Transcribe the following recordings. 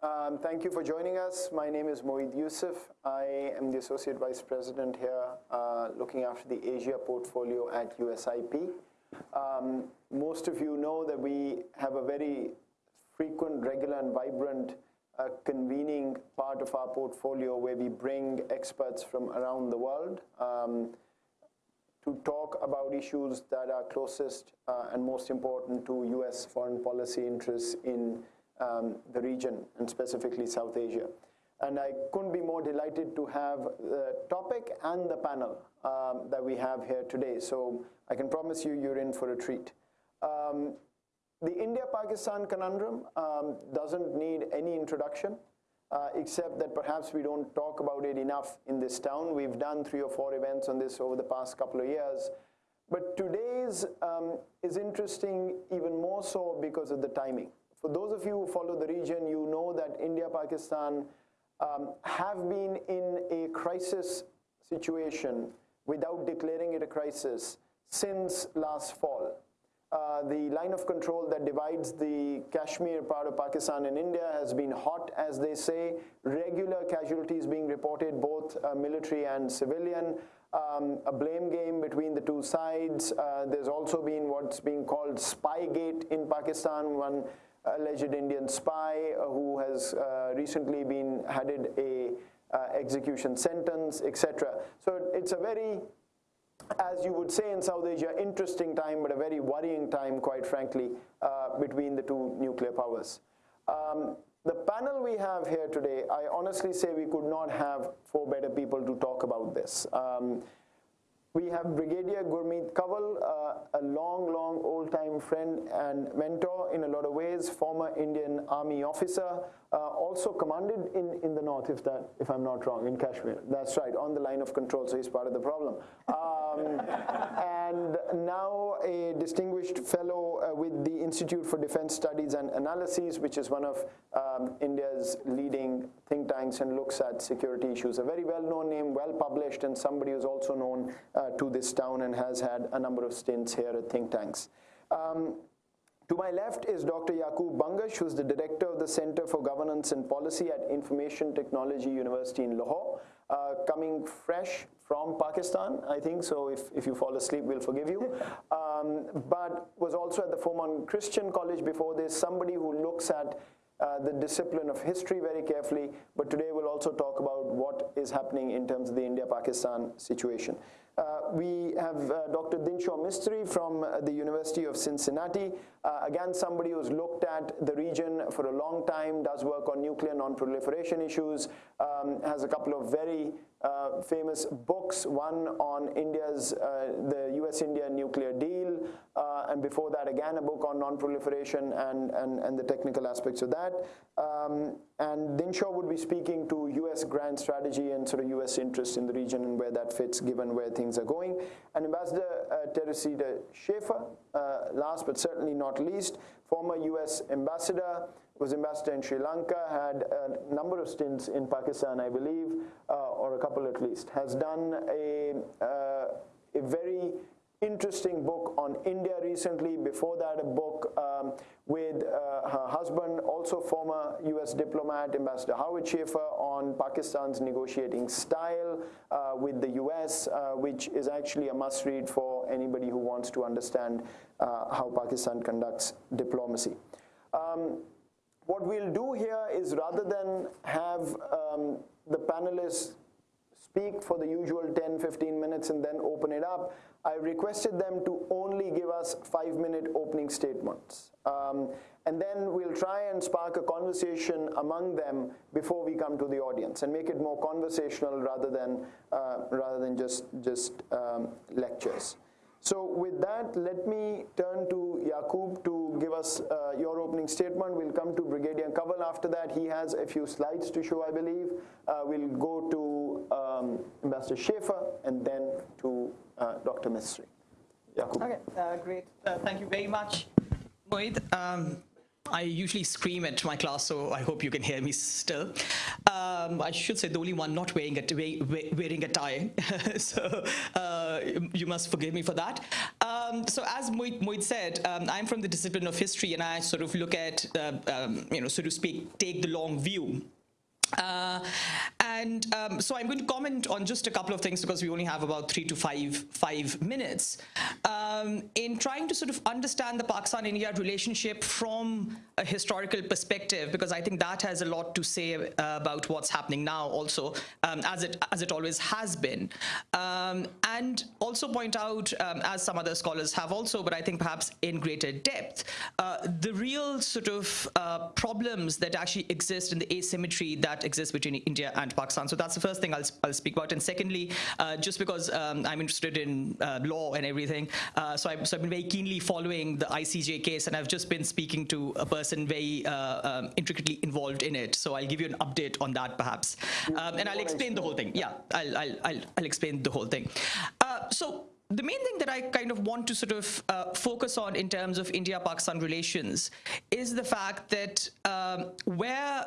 Um, thank you for joining us. My name is Moeed Yusuf. I am the Associate Vice President here, uh, looking after the Asia portfolio at USIP. Um, most of you know that we have a very frequent, regular, and vibrant uh, convening part of our portfolio where we bring experts from around the world um, to talk about issues that are closest uh, and most important to U.S. foreign policy interests in Um, the region, and specifically South Asia. And I couldn't be more delighted to have the topic and the panel um, that we have here today. So I can promise you, you're in for a treat. Um, the India-Pakistan conundrum doesn't need any introduction, uh, except that perhaps we don't talk about it enough in this town. We've done three or four events on this over the past couple of years. But today's is interesting even more so because of the timing. For those of you who follow the region, you know that India-Pakistan um, have been in a crisis situation without declaring it a crisis since last fall. Uh, the line of control that divides the Kashmir part of Pakistan and India has been hot, as they say. Regular casualties being reported, both uh, military and civilian. Um, a blame game between the two sides. Uh, there's also been what's being called Spygate in Pakistan, one alleged Indian spy uh, who has uh, recently been handed a uh, execution sentence, etc. So It's a very, as you would say in South Asia, interesting time, but a very worrying time, quite frankly, between the two nuclear powers. Um, the panel we have here today, I honestly say we could not have four better people to talk about this. Um, We have Brigadier Gurmeet Kanwal, uh, a long, long old-time friend and mentor in a lot of ways, former Indian Army officer. Uh, also commanded in the north, if that, if I'm not wrong, in Kashmir. That's right, on the line of control, so he's part of the problem. Uh, Um, and now a distinguished fellow uh, with the Institute for Defence Studies and Analysis, which is one of um, India's leading think tanks and looks at security issues. A very well-known name, well-published, and somebody who's also known uh, to this town and has had a number of stints here at think tanks. Um, to my left is Dr. Yaqub Bangash, who's the Director of the Center for Governance and Policy at Information Technology University in Lahore. Coming fresh from Pakistan, I think, so if if you fall asleep, we'll forgive you. Um, but was also at the Forman Christian College before this. Somebody who looks at the discipline of history very carefully, but today we'll also talk about what is happening in terms of the India-Pakistan situation. We have uh, Dr. Dinshaw Mistry from uh, the University of Cincinnati. Uh, again, somebody who's looked at the region for a long time, does work on nuclear non-proliferation issues, um, has a couple of very famous books, one on India's, the U.S.-India nuclear deal, and before that, again, a book on non-proliferation and the technical aspects of that. Um, Dinshaw would be speaking to U.S. grand strategy and sort of U.S. interest in the region and where that fits given where things are going. And Ambassador uh, Teresita Schaffer, uh, last but certainly not least, former U.S. ambassador, was ambassador in Sri Lanka, had a number of stints in Pakistan, I believe, uh, or a couple at least. Has done a a very interesting book on India recently. Before that, a book um, with uh, her husband, also former U.S. diplomat, Ambassador Howard Schaffer, on Pakistan's negotiating style uh, with the U.S., uh, which is actually a must-read for anybody who wants to understand how Pakistan conducts diplomacy. Um, what we'll do here is rather than have um, the panelists speak for the usual 10, 15 minutes and then open it up, I requested them to only give us five-minute opening statements. Um, and then we'll try and spark a conversation among them before we come to the audience and make it more conversational rather than uh, rather than just lectures. So with that, let me turn to Yaqub to give us uh, your opening statement. We'll come to Brigadier Kanwal after that. He has a few slides to show, I believe. Uh, we'll go to um, Ambassador Schaffer and then to uh, Dr. Mistry. Yaqub. Okay, uh, great. Uh, thank you very much, Moeed. Um, I usually scream at my class, so I hope you can hear me still. Um, I should say the only one not wearing a, wearing a tie, so uh, you must forgive me for that. Um, so as Moeed, Moeed said, um, I'm from the discipline of history, and I sort of look at, uh, um, you know, so to speak, take the long view. Uh, and um, so I'm going to comment on just a couple of things because we only have about three to five five minutes. Um, in trying to sort of understand the Pakistan-India relationship from a historical perspective because I think that has a lot to say uh, about what's happening now also um, as it as it always has been. Um, and also point out um, as some other scholars have also but I think perhaps in greater depth uh, the real sort of uh, problems that actually exist in the asymmetry that that exists between India and Pakistan. So that's the first thing I'll, I'll speak about. And secondly, uh, just because um, I'm interested in uh, law and everything, uh, so, I've, so, I've, been very keenly following the ICJ case, and I've just been speaking to a person very um, intricately involved in it. So I'll give you an update on that, perhaps. Um, and I'll explain the whole thing. Yeah, I'll, I'll, I'll, I'll explain the whole thing. So the main thing that I kind of want to sort of uh, focus on in terms of India-Pakistan relations is the fact that um, where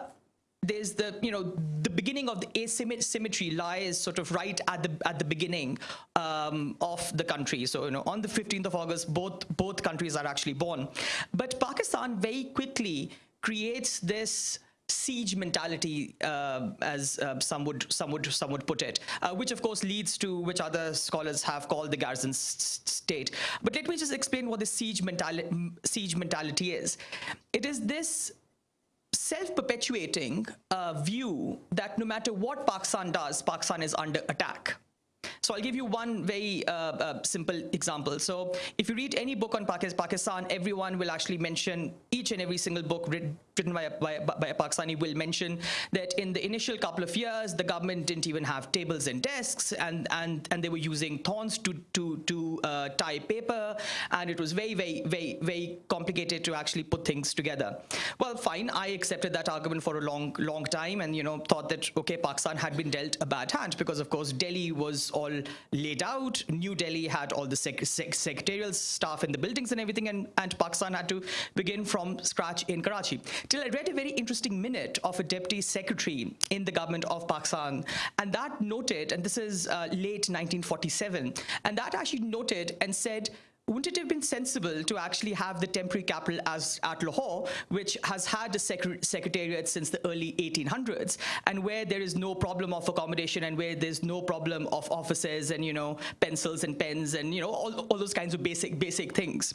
there's the you know the beginning of the asymmetry lies sort of right at the at the beginning um, of the country so you know on the 15th of august both both countries are actually born but pakistan very quickly creates this siege mentality, uh, as uh, some would some would some would put it, uh, which of course leads to which other scholars have called the garrison state. But let me just explain what the siege mentality siege mentality is. It is this self-perpetuating uh, view that no matter what Pakistan does, Pakistan is under attack. So I'll give you one very uh, uh, simple example. So if you read any book on Pakistan, everyone will actually mention each and every single book written by a, by, by a Pakistani will mention that in the initial couple of years, the government didn't even have tables and desks, and and and they were using thorns to to to uh, tie paper, and it was very very very very complicated to actually put things together. Well, fine, I accepted that argument for a long long time, and you know thought that okay, Pakistan had been dealt a bad hand because of course Delhi was all laid out, New Delhi had all the sec sec secretarial staff in the buildings and everything, and and Pakistan had to begin from scratch in Karachi. Till I read a very interesting minute of a deputy secretary in the government of Pakistan, and that noted, and this is uh, late 1947, and that actually noted and said, wouldn't it have been sensible to actually have the temporary capital as at Lahore, which has had a secretariat since the early 1800s, and where there is no problem of accommodation and where there's no problem of offices and you know pencils and pens and you know all, all those kinds of basic basic things.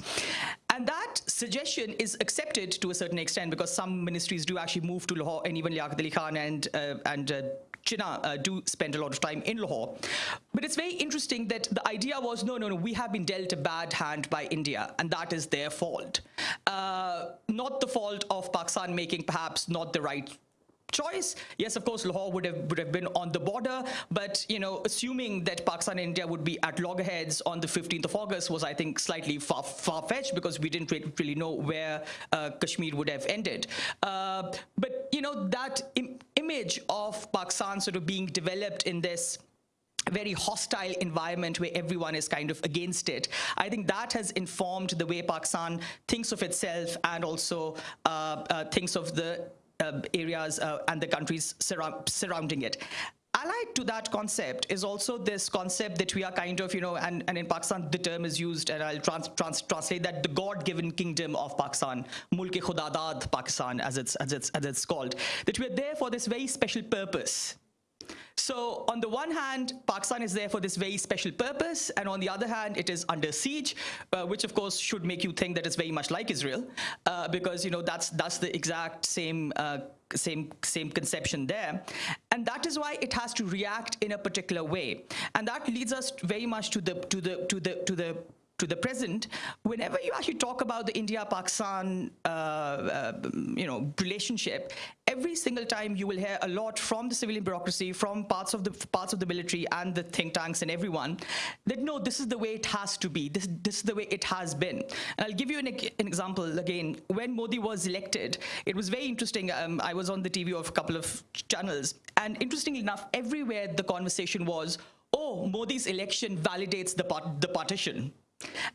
And that suggestion is accepted to a certain extent because some ministries do actually move to Lahore, and even Liaquat Ali Khan and uh, and uh, Jinnah uh, do spend a lot of time in Lahore. But it's very interesting that the idea was, no, no, no, we have been dealt a bad hand by India, and that is their fault. Uh, not the fault of Pakistan making perhaps not the right choice. Yes, of course, Lahore would have would have been on the border, but you know, assuming that Pakistan and India would be at loggerheads on the 15th of August was, I think, slightly far far fetched because we didn't really know where uh, Kashmir would have ended. Uh, but you know, that Im image of Pakistan sort of being developed in this very hostile environment where everyone is kind of against it. I think that has informed the way Pakistan thinks of itself and also uh, uh, thinks of the uh, areas uh, and the countries surround, surrounding it. Allied to that concept is also this concept that we are kind of, you know, and, and in Pakistan the term is used, and I'll trans, trans, translate that the God-given kingdom of Pakistan, Mulk-e Khudadad Pakistan, as it's, as, it's, as it's called, that we're there for this very special purpose so on the one hand, Pakistan is there for this very special purpose, and on the other hand, it is under siege, uh, which of course should make you think that it's very much like Israel, uh, because you know that's that's the exact same. Uh, same same conception there and that is why it has to react in a particular way and that leads us very much to the to the to the to the to the present, whenever you actually talk about the India-Pakistan, uh, uh, you know, relationship, every single time you will hear a lot from the civilian bureaucracy, from parts of the parts of the military and the think tanks and everyone, that no, this is the way it has to be. This this is the way it has been. And I'll give you an, an example again. When Modi was elected, it was very interesting. Um, I was on the TV of a couple of channels, and interestingly enough, everywhere the conversation was, "Oh, Modi's election validates the part, the partition."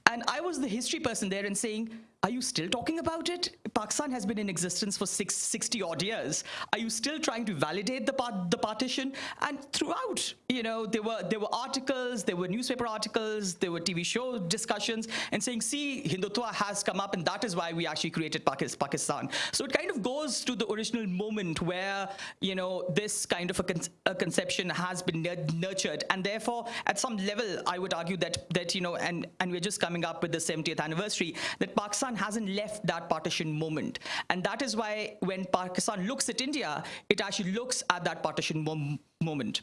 And I was the history person there and saying, are you still talking about it? Pakistan has been in existence for six, 60 odd years. Are you still trying to validate the, part, the partition? And throughout, you know, there were, there were articles, there were newspaper articles, there were TV show discussions and saying, see, Hindutva has come up and that is why we actually created Pakistan. So it kind of goes to the original moment where, you know, this kind of a, con a conception has been nurtured. And therefore, at some level, I would argue that, that you know, and, and we're just coming up with the 70th anniversary, that Pakistan Pakistan hasn't left that partition moment. And that is why when Pakistan looks at India, it actually looks at that partition mom moment.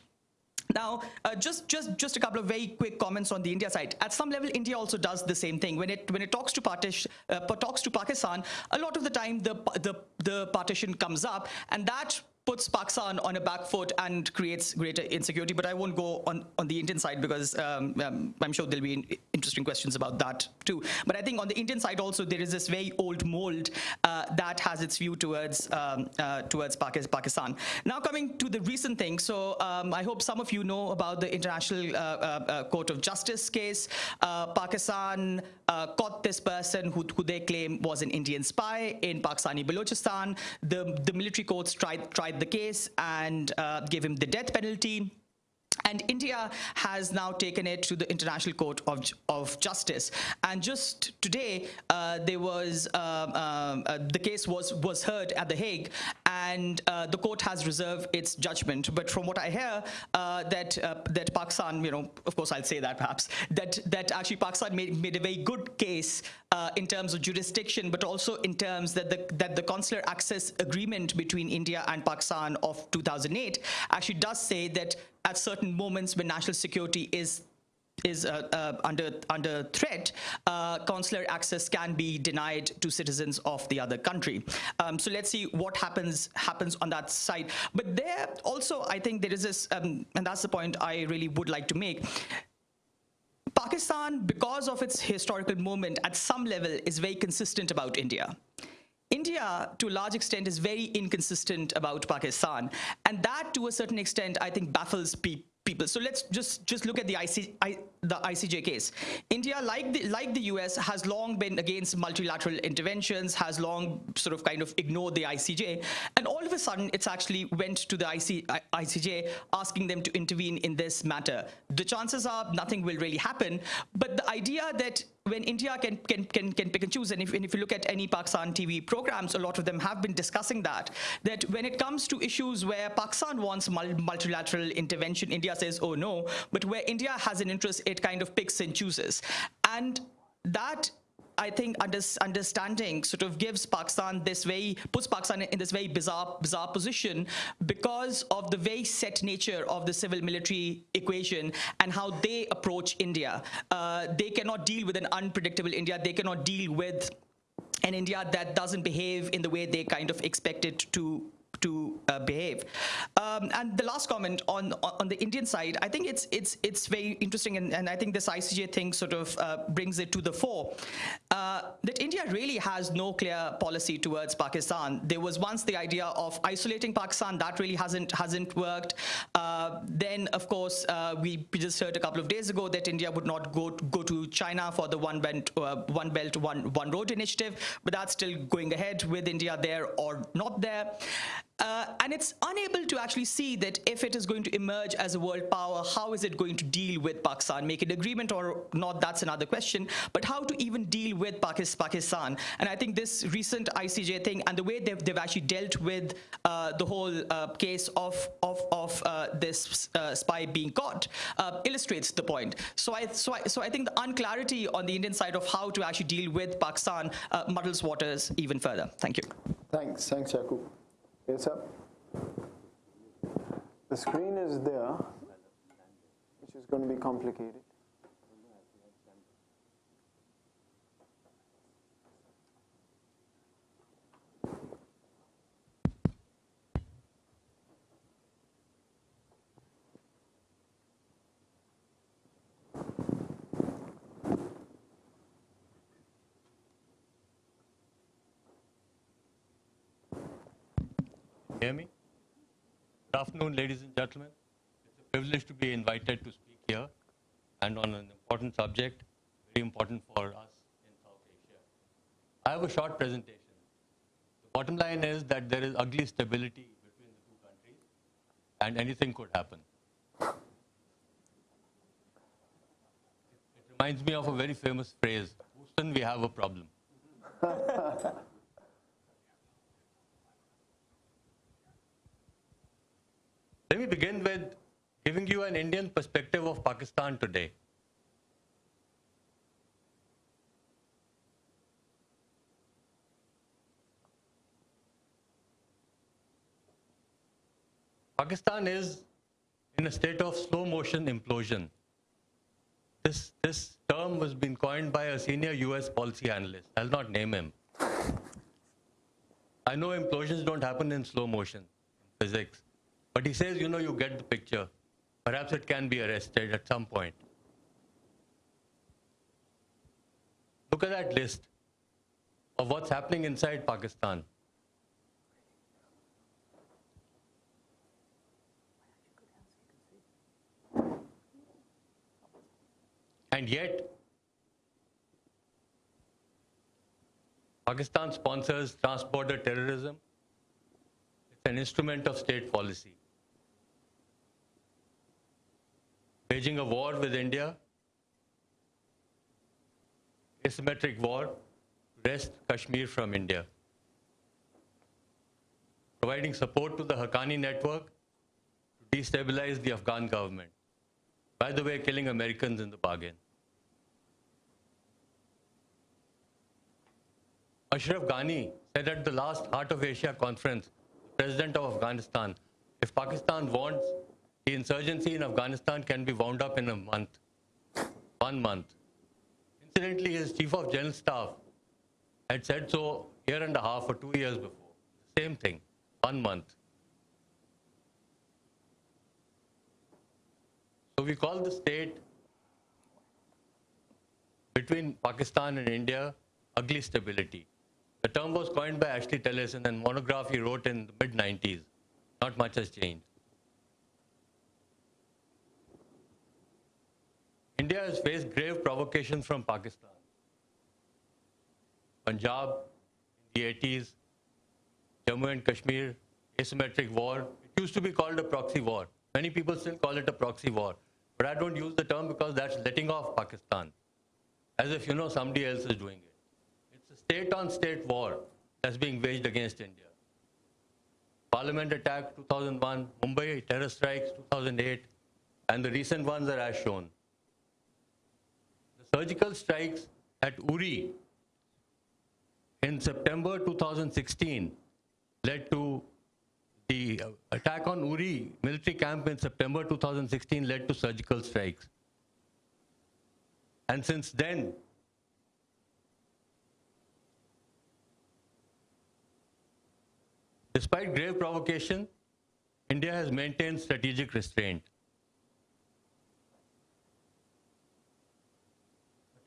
Now, uh, just just just a couple of very quick comments on the India side. At some level, India also does the same thing. When it when it talks to uh, talks to Pakistan, a lot of the time the the the partition comes up, and that puts Pakistan on a back foot and creates greater insecurity. But I won't go on, on the Indian side because um, um, I'm sure there'll be interesting questions about that too. But I think on the Indian side also, there is this very old mold uh, that has its view towards um, uh, towards Pakistan. Now coming to the recent thing. So um, I hope some of you know about the International uh, uh, uh Court of Justice case. Uh, Pakistan caught this person who, who they claim was an Indian spy in Pakistani Balochistan. The, the military courts tried, tried the case and uh, gave him the death penalty. And India has now taken it to the International Court of, of Justice. And just today, uh, there was uh, uh, uh the case was was heard at the Hague, and uh, the court has reserved its judgment. But from what I hear, uh, that that Pakistan, you know, of course I'll say that perhaps that that actually Pakistan made made a very good case in terms of jurisdiction, but also in terms that the that the consular access agreement between India and Pakistan of 2008 actually does say that at certain moments when national security is is uh, uh, under under threat, uh, consular access can be denied to citizens of the other country. Um, so let's see what happens happens on that side. But there also, I think there is this, um, and that's the point I really would like to make. Pakistan, because of its historical moment, at some level, is very consistent about India. India, to a large extent, is very inconsistent about Pakistan. And that, to a certain extent, I think baffles people people. So let's just just look at the IC, I, the ICJ case. India, like the like the US, has long been against multilateral interventions, has long sort of kind of ignored the ICJ, and all of a sudden, it's actually went to the IC, ICJ asking them to intervene in this matter. The chances are nothing will really happen, but the idea that when India can, can, can, can pick and choose, and if, and if you look at any Pakistan TV programs, a lot of them have been discussing that, that when it comes to issues where Pakistan wants multilateral intervention, India says, oh no, but where India has an interest, it kind of picks and chooses. And that I think under, understanding sort of gives Pakistan this very, puts Pakistan in this very bizarre, bizarre position because of the very set nature of the civil military equation and how they approach India. Uh, they cannot deal with an unpredictable India. They cannot deal with an India that doesn't behave in the way they kind of expect it to to uh, behave. Um, and the last comment on on the Indian side, I think it's it's it's very interesting, and, and I think this ICJ thing sort of uh, brings it to the fore uh, that India really has no clear policy towards Pakistan. There was once the idea of isolating Pakistan, that really hasn't hasn't worked. Uh, then, of course, uh, we just heard a couple of days ago that India would not go to, go to China for the one belt uh, one belt one one road initiative, but that's still going ahead with India there or not there. Uh, and it's unable to actually see that if it is going to emerge as a world power, how is it going to deal with Pakistan? Make an agreement or not, that's another question. But how to even deal with Pakistan? And I think this recent ICJ thing and the way they've, they've actually dealt with uh, the whole uh, case of, of, of uh, this uh, spy being caught uh, illustrates the point. So I, so, I, so I think the unclarity on the Indian side of how to actually deal with Pakistan muddles waters even further. Thank you. Thanks. Thanks, Yaqub. Yes, sir. The screen is there, which is going to be complicated. Hear me? Good afternoon, ladies and gentlemen. It's a privilege to be invited to speak here and on an important subject, very important for us in South Asia. I have a short presentation. The bottom line is that there is ugly stability between the two countries and anything could happen. It reminds me of a very famous phrase, Houston, we have a problem. Let me begin with giving you an Indian perspective of Pakistan today. Pakistan is in a state of slow motion implosion. This, this term was been coined by a senior US policy analyst. I'll not name him. I know implosions don't happen in slow motion physics, but he says, you know, you get the picture. Perhaps it can be arrested at some point. Look at that list of what's happening inside Pakistan. And yet, Pakistan sponsors trans-border terrorism. It's an instrument of state policy. Waging a war with India, asymmetric war, wrest Kashmir from India. Providing support to the Haqqani network to destabilize the Afghan government. By the way, killing Americans in the bargain. Ashraf Ghani said at the last Heart of Asia conference, the president of Afghanistan, if Pakistan wants, the insurgency in Afghanistan can be wound up in a month, one month. Incidentally, his chief of general staff had said so a year and a half or two years before. Same thing, one month. So we call the state between Pakistan and India ugly stability. The term was coined by Ashley Tellis in a monograph he wrote in the mid 90s. Not much has changed. India has faced grave provocations from Pakistan. Punjab in the 80s, Jammu and Kashmir, asymmetric war. It used to be called a proxy war. Many people still call it a proxy war. But I don't use the term because that's letting off Pakistan, as if you know somebody else is doing it. It's a state on state war that's being waged against India. Parliament attack 2001, Mumbai terror strikes 2008, and the recent ones are as shown. Surgical strikes at Uri in September 2016 led to the attack on Uri military camp in September 2016 led to surgical strikes. And since then, despite grave provocation, India has maintained strategic restraint.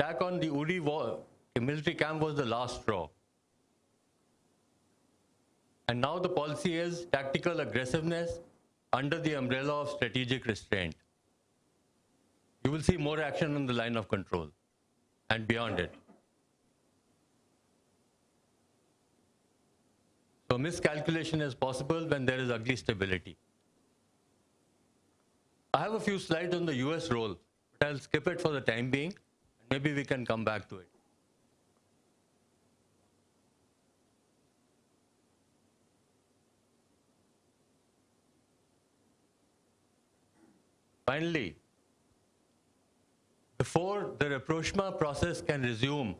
Attack on the Uri war, military camp was the last straw. And now the policy is tactical aggressiveness under the umbrella of strategic restraint. You will see more action on the line of control and beyond it. So miscalculation is possible when there is ugly stability. I have a few slides on the US role, but I'll skip it for the time being. Maybe we can come back to it. Finally, before the rapprochement process can resume,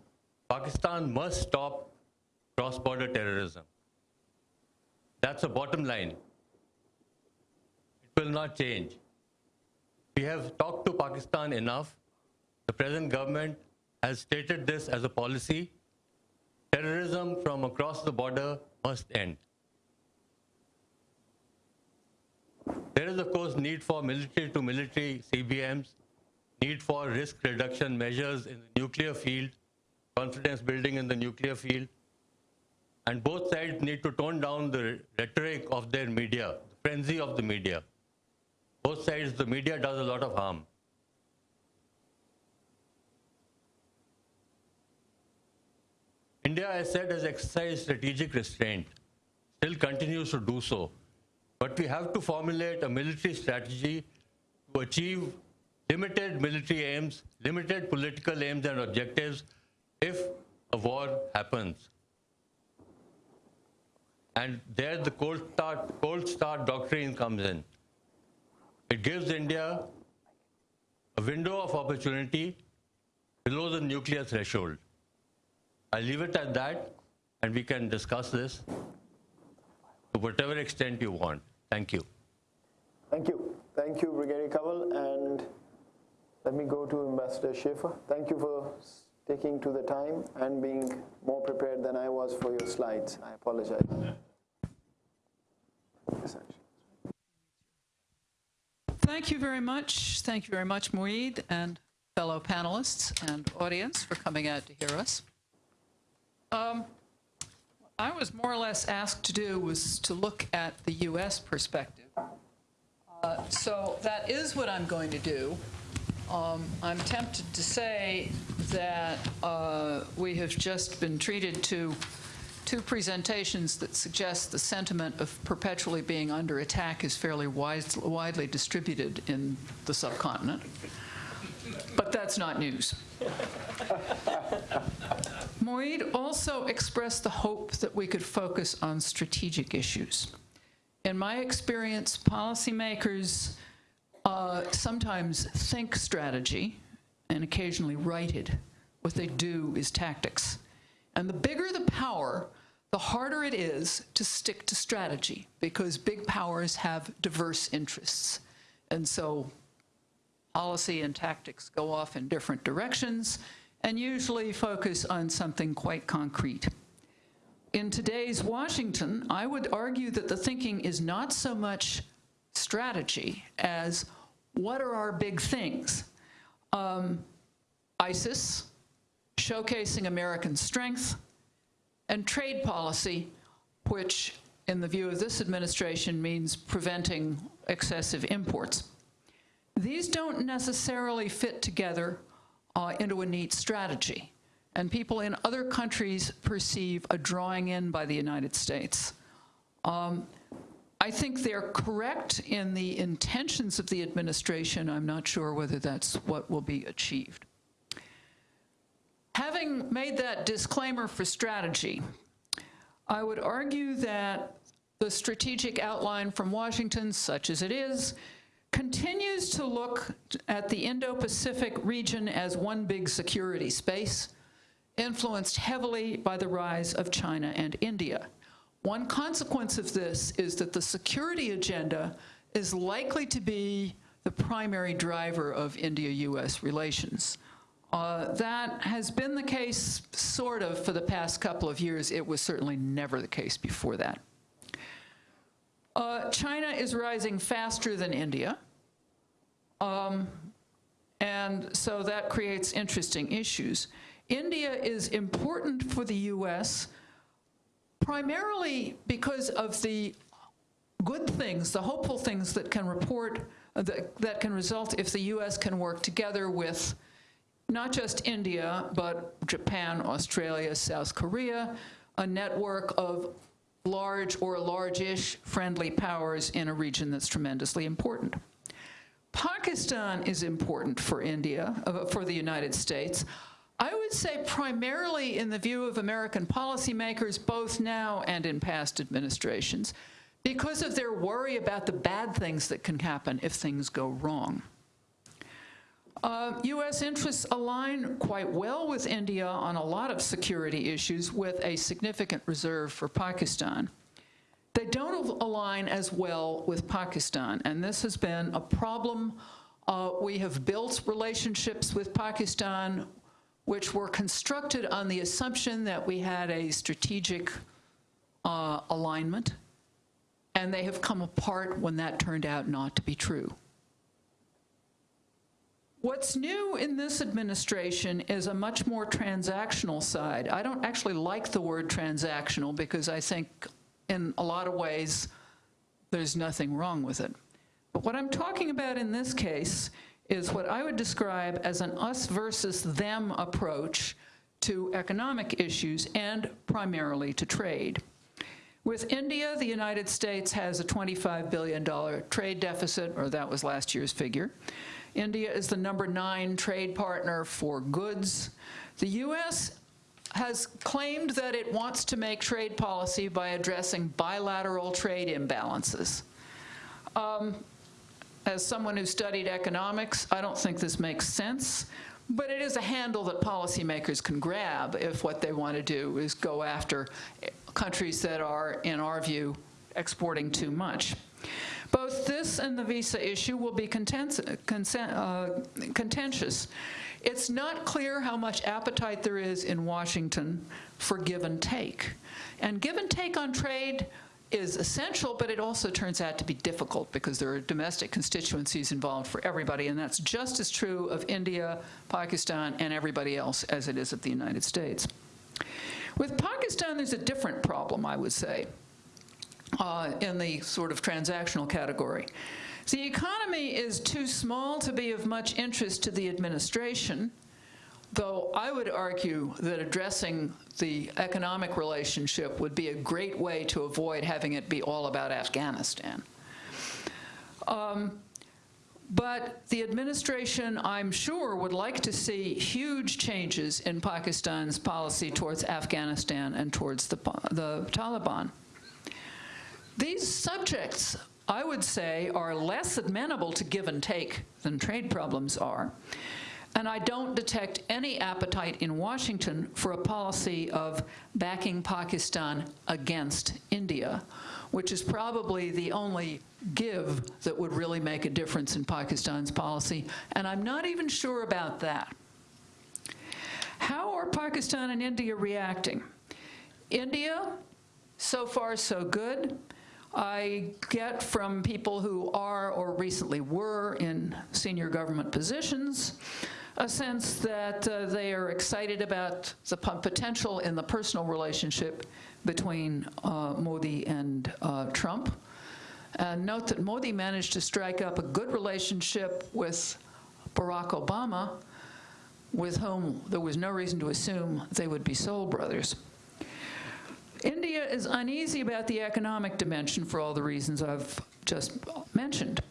Pakistan must stop cross-border terrorism. That's the bottom line. It will not change. We have talked to Pakistan enough. The present government has stated this as a policy. Terrorism from across the border must end. There is, of course, need for military to military CBMs, need for risk reduction measures in the nuclear field, confidence building in the nuclear field. And both sides need to tone down the rhetoric of their media, the frenzy of the media. Both sides, the media does a lot of harm. India, as said, has exercised strategic restraint, still continues to do so. But we have to formulate a military strategy to achieve limited military aims, limited political aims and objectives if a war happens. And there the cold start, cold start doctrine comes in. It gives India a window of opportunity below the nuclear threshold. I'll leave it at that, and we can discuss this to whatever extent you want. Thank you. Thank you. Thank you, Brigadier Kanwal. And let me go to Ambassador Schaffer. Thank you for sticking to the time and being more prepared than I was for your slides. I apologize. Thank you very much. Thank you very much, Moeed, and fellow panelists and audience for coming out to hear us. Um, I was more or less asked to do was to look at the U.S. perspective. Uh, so that is what I'm going to do. Um, I'm tempted to say that uh, we have just been treated to two presentations that suggest the sentiment of perpetually being under attack is fairly wide, widely distributed in the subcontinent. But that's not news. Moeed also expressed the hope that we could focus on strategic issues. In my experience, policymakers uh, sometimes think strategy and occasionally write it. What they do is tactics. And the bigger the power, the harder it is to stick to strategy because big powers have diverse interests. And so policy and tactics go off in different directions and usually focus on something quite concrete. In today's Washington, I would argue that the thinking is not so much strategy as what are our big things? Um, ISIS, showcasing American strength, and trade policy, which in the view of this administration means preventing excessive imports. These don't necessarily fit together uh, into a neat strategy. And people in other countries perceive a drawing in by the United States. Um, I think they're correct in the intentions of the administration. I'm not sure whether that's what will be achieved. Having made that disclaimer for strategy, I would argue that the strategic outline from Washington, such as it is, continues to look at the Indo-Pacific region as one big security space, influenced heavily by the rise of China and India. One consequence of this is that the security agenda is likely to be the primary driver of India-US relations. Uh, that has been the case, sort of, for the past couple of years. It was certainly never the case before that. Uh, China is rising faster than India. Um, and so that creates interesting issues. India is important for the US primarily because of the good things, the hopeful things that can report, uh, that, that can result if the US can work together with not just India, but Japan, Australia, South Korea, a network of large or large-ish friendly powers in a region that's tremendously important. Pakistan is important for India, uh, for the United States. I would say primarily in the view of American policymakers, both now and in past administrations, because of their worry about the bad things that can happen if things go wrong. Uh, U.S. interests align quite well with India on a lot of security issues with a significant reserve for Pakistan. They don't align as well with Pakistan, and this has been a problem. Uh, we have built relationships with Pakistan which were constructed on the assumption that we had a strategic uh, alignment, and they have come apart when that turned out not to be true. What's new in this administration is a much more transactional side. I don't actually like the word transactional because I think in a lot of ways there's nothing wrong with it. But what I'm talking about in this case is what I would describe as an us versus them approach to economic issues and primarily to trade. With India, the United States has a $25 billion trade deficit, or that was last year's figure. India is the number nine trade partner for goods. The U.S. has claimed that it wants to make trade policy by addressing bilateral trade imbalances. Um, as someone who studied economics, I don't think this makes sense, but it is a handle that policymakers can grab if what they want to do is go after countries that are, in our view, exporting too much. Both this and the visa issue will be uh, contentious. It's not clear how much appetite there is in Washington for give and take. And give and take on trade is essential, but it also turns out to be difficult because there are domestic constituencies involved for everybody, and that's just as true of India, Pakistan, and everybody else as it is of the United States. With Pakistan, there's a different problem, I would say, uh, in the sort of transactional category. The economy is too small to be of much interest to the administration, Though I would argue that addressing the economic relationship would be a great way to avoid having it be all about Afghanistan. Um, but the administration, I'm sure, would like to see huge changes in Pakistan's policy towards Afghanistan and towards the, the Taliban. These subjects, I would say, are less amenable to give and take than trade problems are. And I don't detect any appetite in Washington for a policy of backing Pakistan against India, which is probably the only give that would really make a difference in Pakistan's policy. And I'm not even sure about that. How are Pakistan and India reacting? India, so far so good. I get from people who are or recently were in senior government positions a sense that uh, they are excited about the potential in the personal relationship between uh, Modi and uh, Trump. And note that Modi managed to strike up a good relationship with Barack Obama, with whom there was no reason to assume they would be soul brothers. India is uneasy about the economic dimension for all the reasons I've just mentioned.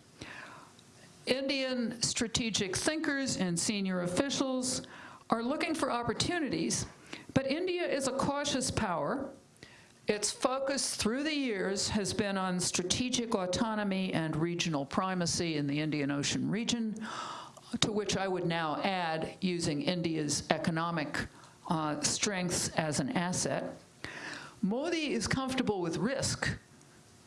Indian strategic thinkers and senior officials are looking for opportunities, but India is a cautious power. Its focus through the years has been on strategic autonomy and regional primacy in the Indian Ocean region, to which I would now add using India's economic uh, strengths as an asset. Modi is comfortable with risk,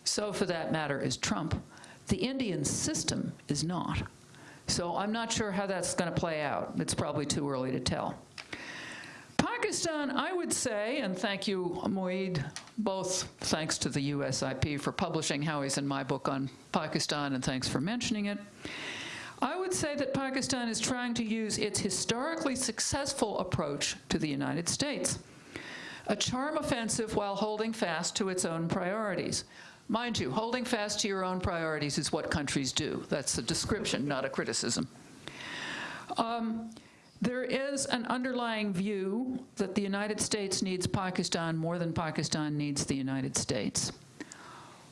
so for that matter is Trump. The Indian system is not. So I'm not sure how that's going to play out. It's probably too early to tell. Pakistan, I would say, and thank you, Moeed, both thanks to the USIP for publishing Howie's in my book on Pakistan, and thanks for mentioning it. I would say that Pakistan is trying to use its historically successful approach to the United States, a charm offensive while holding fast to its own priorities. Mind you, holding fast to your own priorities is what countries do. That's a description, not a criticism. Um, there is an underlying view that the United States needs Pakistan more than Pakistan needs the United States,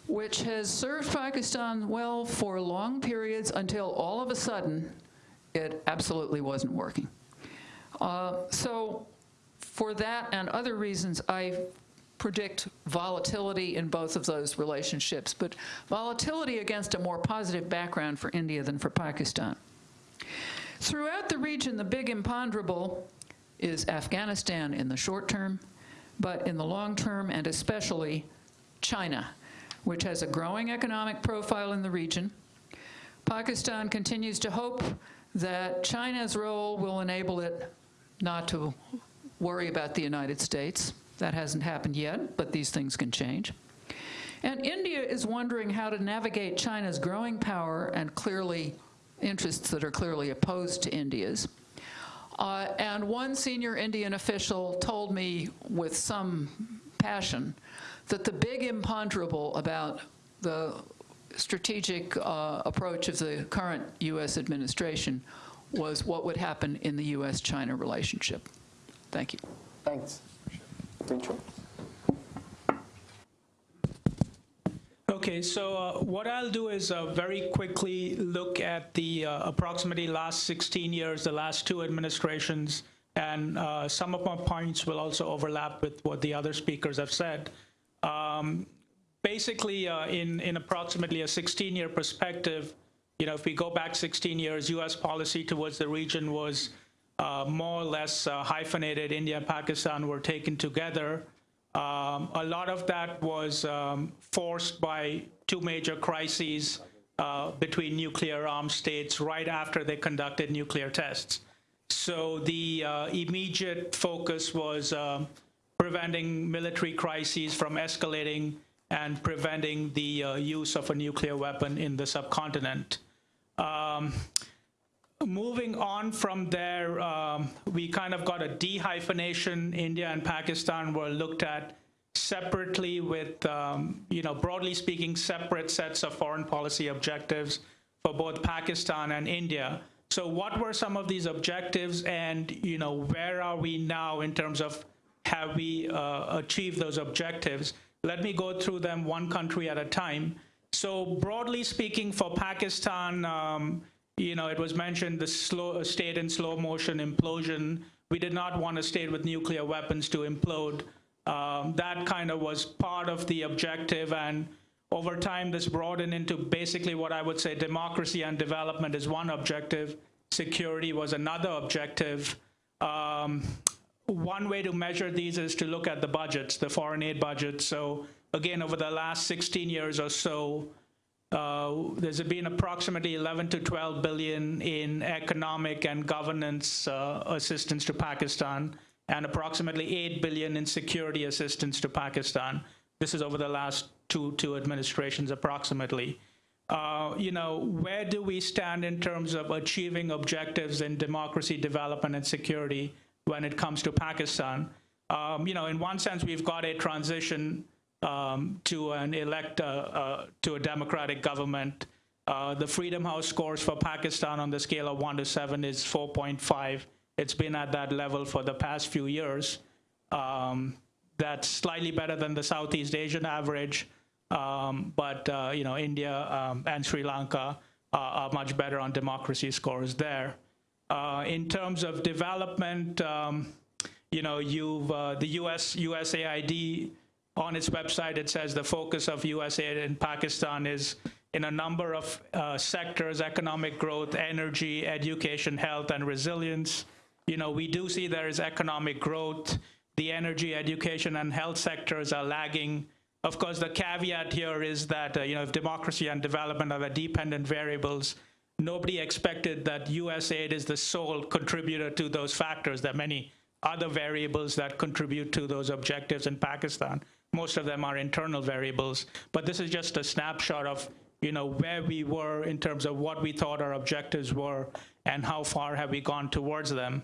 which has served Pakistan well for long periods until all of a sudden it absolutely wasn't working. Uh, so for that and other reasons, I predict volatility in both of those relationships, but volatility against a more positive background for India than for Pakistan. Throughout the region, the big imponderable is Afghanistan in the short term, but in the long term, and especially China, which has a growing economic profile in the region. Pakistan continues to hope that China's role will enable it not to worry about the United States. That hasn't happened yet, but these things can change. And India is wondering how to navigate China's growing power and clearly interests that are clearly opposed to India's. Uh, and one senior Indian official told me with some passion that the big imponderable about the strategic uh, approach of the current U.S. administration was what would happen in the U.S.-China relationship. Thank you. Thanks. Rachel. Okay, so uh, what I'll do is uh, very quickly look at the uh, approximately last 16 years, the last two administrations, and uh, some of my points will also overlap with what the other speakers have said. Um, basically, uh, in, in approximately a 16-year perspective, you know, if we go back 16 years, U.S. policy towards the region was uh, more or less hyphenated. India and Pakistan were taken together. Um, a lot of that was um, forced by two major crises uh, between nuclear armed states right after they conducted nuclear tests. So the uh, immediate focus was um, preventing military crises from escalating and preventing the uh, use of a nuclear weapon in the subcontinent. Um, moving on from there, um, we kind of got a dehyphenation. India and Pakistan were looked at separately with, um, you know, broadly speaking, separate sets of foreign policy objectives for both Pakistan and India. So what were some of these objectives and, you know, where are we now in terms of have we uh, achieved those objectives? Let me go through them one country at a time. So broadly speaking, for Pakistan, um, you know, it was mentioned the slow state in slow motion implosion. We did not want a state with nuclear weapons to implode. Um, that kind of was part of the objective and over time this broadened into basically what I would say democracy and development is one objective, security was another objective. Um, one way to measure these is to look at the budgets, the foreign aid budget. So again, over the last 16 years or so, uh, there's been approximately 11 to 12 billion in economic and governance uh, assistance to Pakistan and approximately 8 billion in security assistance to Pakistan. This is over the last two, two administrations approximately. Uh, you know, where do we stand in terms of achieving objectives in democracy, development, and security when it comes to Pakistan? Um, you know, in one sense, we've got a transition um, to an elect uh, uh, to a democratic government. Uh, the Freedom House scores for Pakistan on the scale of one to seven is 4.5. It's been at that level for the past few years. Um, that's slightly better than the Southeast Asian average, um, but uh, you know India um, and Sri Lanka are much better on democracy scores there. Uh, in terms of development, um, you know, you've uh, the U.S. USAID on its website, it says the focus of USAID in Pakistan is in a number of uh, sectors, economic growth, energy, education, health, and resilience. You know, we do see there is economic growth. The energy, education, and health sectors are lagging. Of course, the caveat here is that, uh, you know, if democracy and development are the dependent variables, nobody expected that USAID is the sole contributor to those factors. There are many other variables that contribute to those objectives in Pakistan. Most of them are internal variables, but this is just a snapshot of you know where we were in terms of what we thought our objectives were and how far have we gone towards them.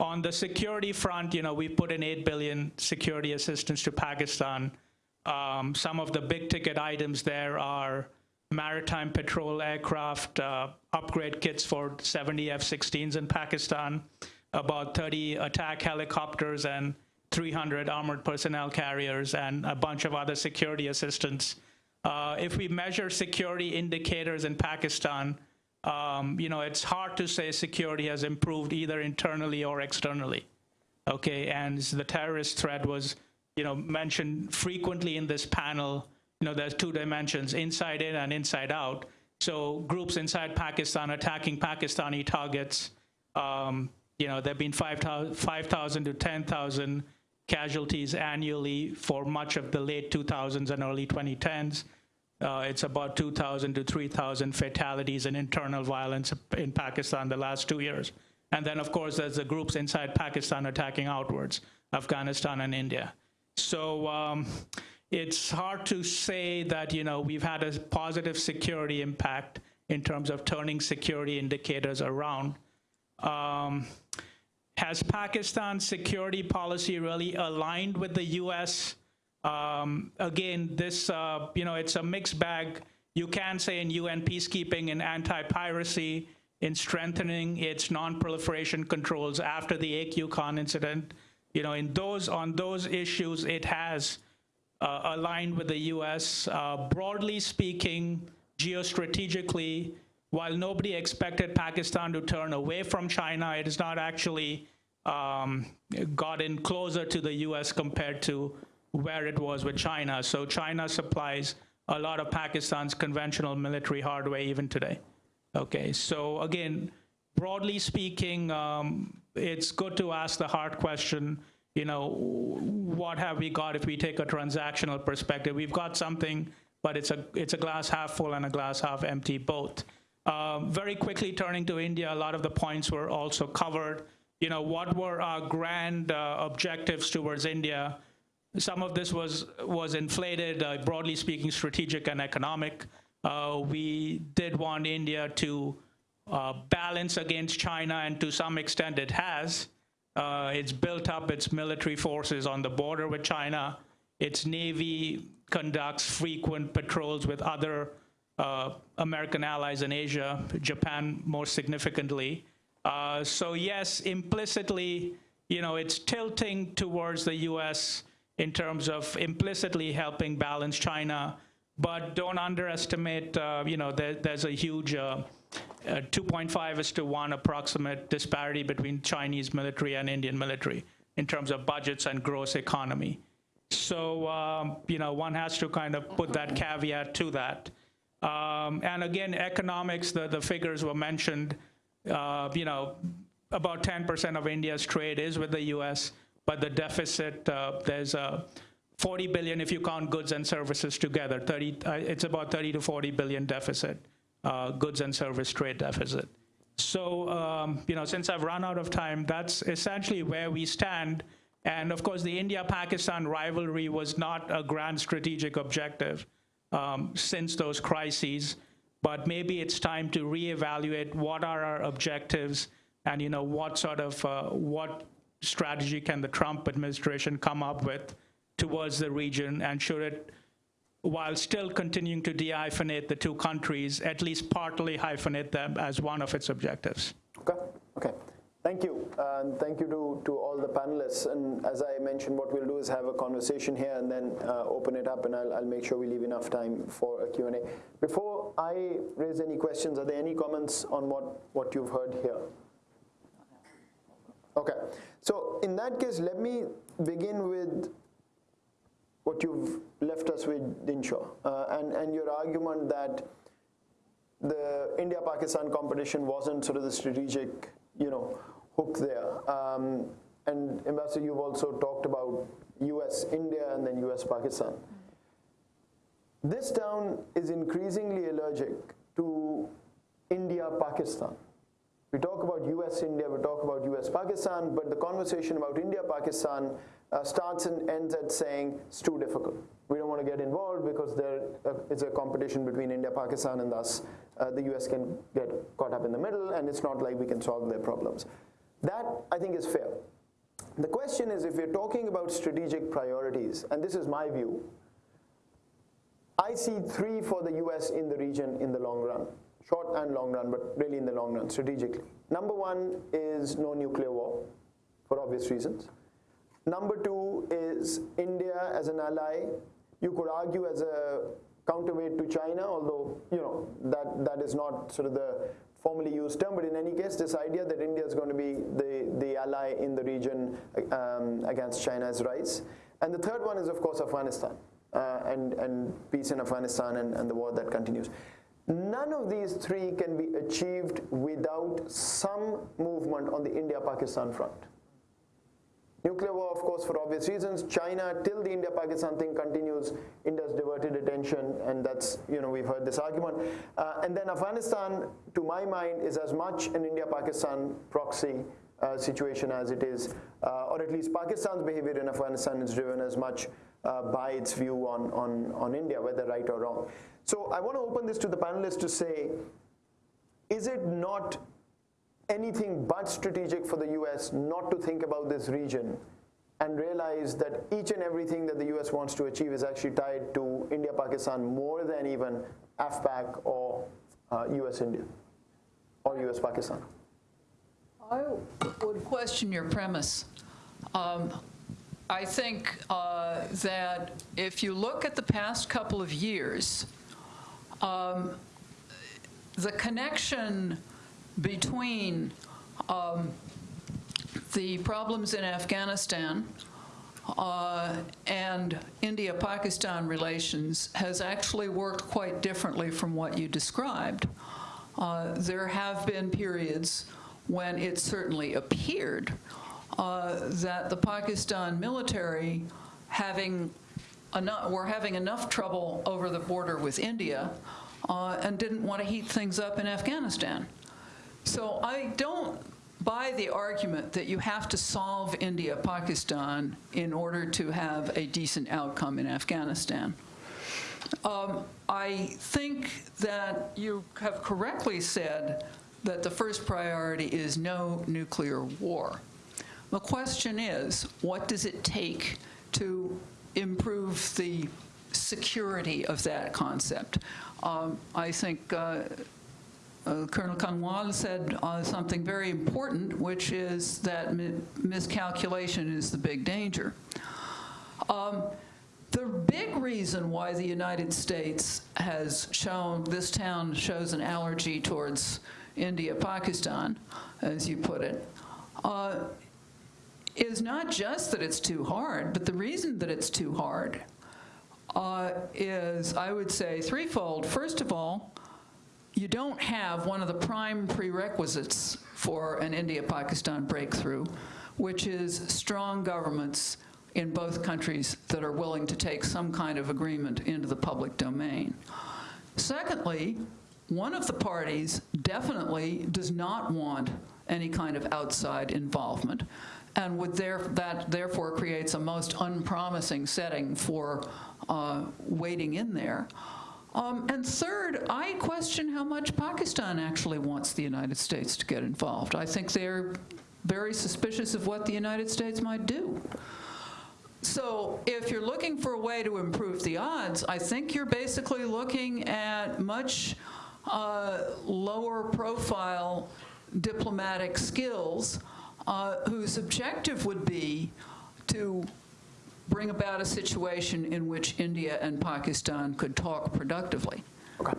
On the security front, you know, we put in 8 billion security assistance to Pakistan. Um, some of the big ticket items there are maritime patrol aircraft, uh, upgrade kits for 70 F-16s in Pakistan, about 30 attack helicopters and 300 armored personnel carriers and a bunch of other security assistance. Uh, if we measure security indicators in Pakistan, um, you know, it's hard to say security has improved either internally or externally. Okay, and the terrorist threat was, you know, mentioned frequently in this panel. You know, there's two dimensions, inside in and inside out. So groups inside Pakistan attacking Pakistani targets, um, you know, there have been 5,000 5, to 10,000 casualties annually for much of the late 2000s and early 2010s. Uh, it's about 2,000 to 3,000 fatalities and internal violence in Pakistan the last two years. And then, of course, there's the groups inside Pakistan attacking outwards, Afghanistan and India. So um, it's hard to say that, you know, we've had a positive security impact in terms of turning security indicators around. Um, has Pakistan's security policy really aligned with the U.S.? Um, again, this, uh, you know, it's a mixed bag. You can say in UN peacekeeping and anti-piracy, in strengthening its non-proliferation controls after the AQ Khan incident, you know, in those on those issues, it has uh, aligned with the U.S. Uh, broadly speaking, geostrategically, while nobody expected Pakistan to turn away from China, it has not actually um, gotten closer to the U.S. compared to where it was with China. So China supplies a lot of Pakistan's conventional military hardware even today. Okay, so again, broadly speaking, um, it's good to ask the hard question, you know, what have we got if we take a transactional perspective? We've got something, but it's a, it's a glass half full and a glass half empty both. Um, very quickly turning to India, a lot of the points were also covered. You know, what were our grand uh, objectives towards India? Some of this was, was inflated, uh, broadly speaking, strategic and economic. Uh, we did want India to uh, balance against China, and to some extent it has. Uh, it's built up its military forces on the border with China. Its Navy conducts frequent patrols with other uh, American allies in Asia, Japan more significantly. Uh, so yes, implicitly, you know, it's tilting towards the U.S. in terms of implicitly helping balance China, but don't underestimate, uh, you know, there, there's a huge uh, uh, 2.5 is to 1 approximate disparity between Chinese military and Indian military in terms of budgets and gross economy. So, um, you know, one has to kind of put that caveat to that. Um, and again, economics, the, the figures were mentioned, uh, you know, about 10% of India's trade is with the US, but the deficit, uh, there's a 40 billion if you count goods and services together. 30, uh, it's about 30 to 40 billion deficit, uh, goods and service trade deficit. So, um, you know, since I've run out of time, that's essentially where we stand. And of course, the India-Pakistan rivalry was not a grand strategic objective um, since those crises, but maybe it's time to reevaluate what are our objectives and, you know, what sort of, uh, what strategy can the Trump administration come up with towards the region, and should it, while still continuing to de-hyphenate the two countries, at least partly hyphenate them as one of its objectives. Okay, okay. Thank you, and thank you to, to all the panelists. And as I mentioned, what we'll do is have a conversation here and then uh, open it up, and I'll, I'll make sure we leave enough time for a Q&A. Before I raise any questions, are there any comments on what, what you've heard here? Okay, so in that case, let me begin with what you've left us with, Dinshaw, uh, and, and your argument that the India-Pakistan competition wasn't sort of the strategic, you know, hook there. Um, and Ambassador, you've also talked about US-India and then US-Pakistan. This town is increasingly allergic to India-Pakistan. We talk about US-India, we talk about US-Pakistan, but the conversation about India-Pakistan uh, starts and ends at saying it's too difficult. We don't want to get involved because there uh, is a competition between India, Pakistan, and thus uh, the US can get caught up in the middle, and it's not like we can solve their problems. That, I think, is fair. The question is if we're talking about strategic priorities, and this is my view, I see three for the US in the region in the long run, short and long run, but really in the long run, strategically. Number one is no nuclear war, for obvious reasons. Number two is India as an ally. You could argue as a counterweight to China, although you know that that is not sort of the formally used term, but in any case, this idea that India is going to be the, the ally in the region um, against China's rise. And the third one is, of course, Afghanistan uh, and, and peace in Afghanistan and, and the war that continues. None of these three can be achieved without some movement on the India-Pakistan front. Nuclear war, of course, for obvious reasons. China, till the India-Pakistan thing continues, India's diverted attention, and that's, you know, we've heard this argument. Uh, and then Afghanistan, to my mind, is as much an India-Pakistan proxy uh, situation as it is, uh, or at least Pakistan's behavior in Afghanistan is driven as much uh, by its view on, on, on India, whether right or wrong. So I want to open this to the panelists to say, is it not anything but strategic for the US not to think about this region and realize that each and everything that the US wants to achieve is actually tied to India Pakistan more than even AfPak or uh, US India or US Pakistan? I would question your premise. Um, I think uh, that if you look at the past couple of years, um, the connection between um, the problems in Afghanistan uh, and India-Pakistan relations has actually worked quite differently from what you described. Uh, there have been periods when it certainly appeared uh, that the Pakistan military having enough, were having enough trouble over the border with India uh, and didn't want to heat things up in Afghanistan. So I don't buy the argument that you have to solve India-Pakistan in order to have a decent outcome in Afghanistan. Um, I think that you have correctly said that the first priority is no nuclear war. The question is, what does it take to improve the security of that concept? Um, I think uh, uh, Colonel Kanwal said uh, something very important, which is that mi miscalculation is the big danger. Um, the big reason why the United States has shown, this town shows an allergy towards India, Pakistan, as you put it, uh, is not just that it's too hard, but the reason that it's too hard uh, is, I would say, threefold. First of all, you don't have one of the prime prerequisites for an India-Pakistan breakthrough, which is strong governments in both countries that are willing to take some kind of agreement into the public domain. Secondly, one of the parties definitely does not want any kind of outside involvement and would there, that therefore creates a most unpromising setting for uh, waiting in there. Um, and third, I question how much Pakistan actually wants the United States to get involved. I think they're very suspicious of what the United States might do. So if you're looking for a way to improve the odds, I think you're basically looking at much uh, lower profile diplomatic skills uh, whose objective would be to bring about a situation in which India and Pakistan could talk productively. Okay.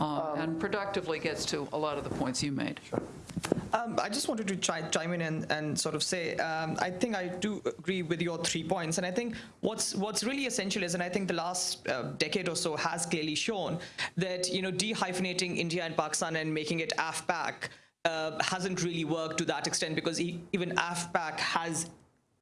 Uh, and productively gets to a lot of the points you made. Um, I just wanted to chime in and, and sort of say, um, I think I do agree with your three points. And I think what's what's really essential is, and I think the last uh, decade or so has clearly shown that, you know, dehyphenating India and Pakistan and making it AfPak uh, hasn't really worked to that extent because even AfPak has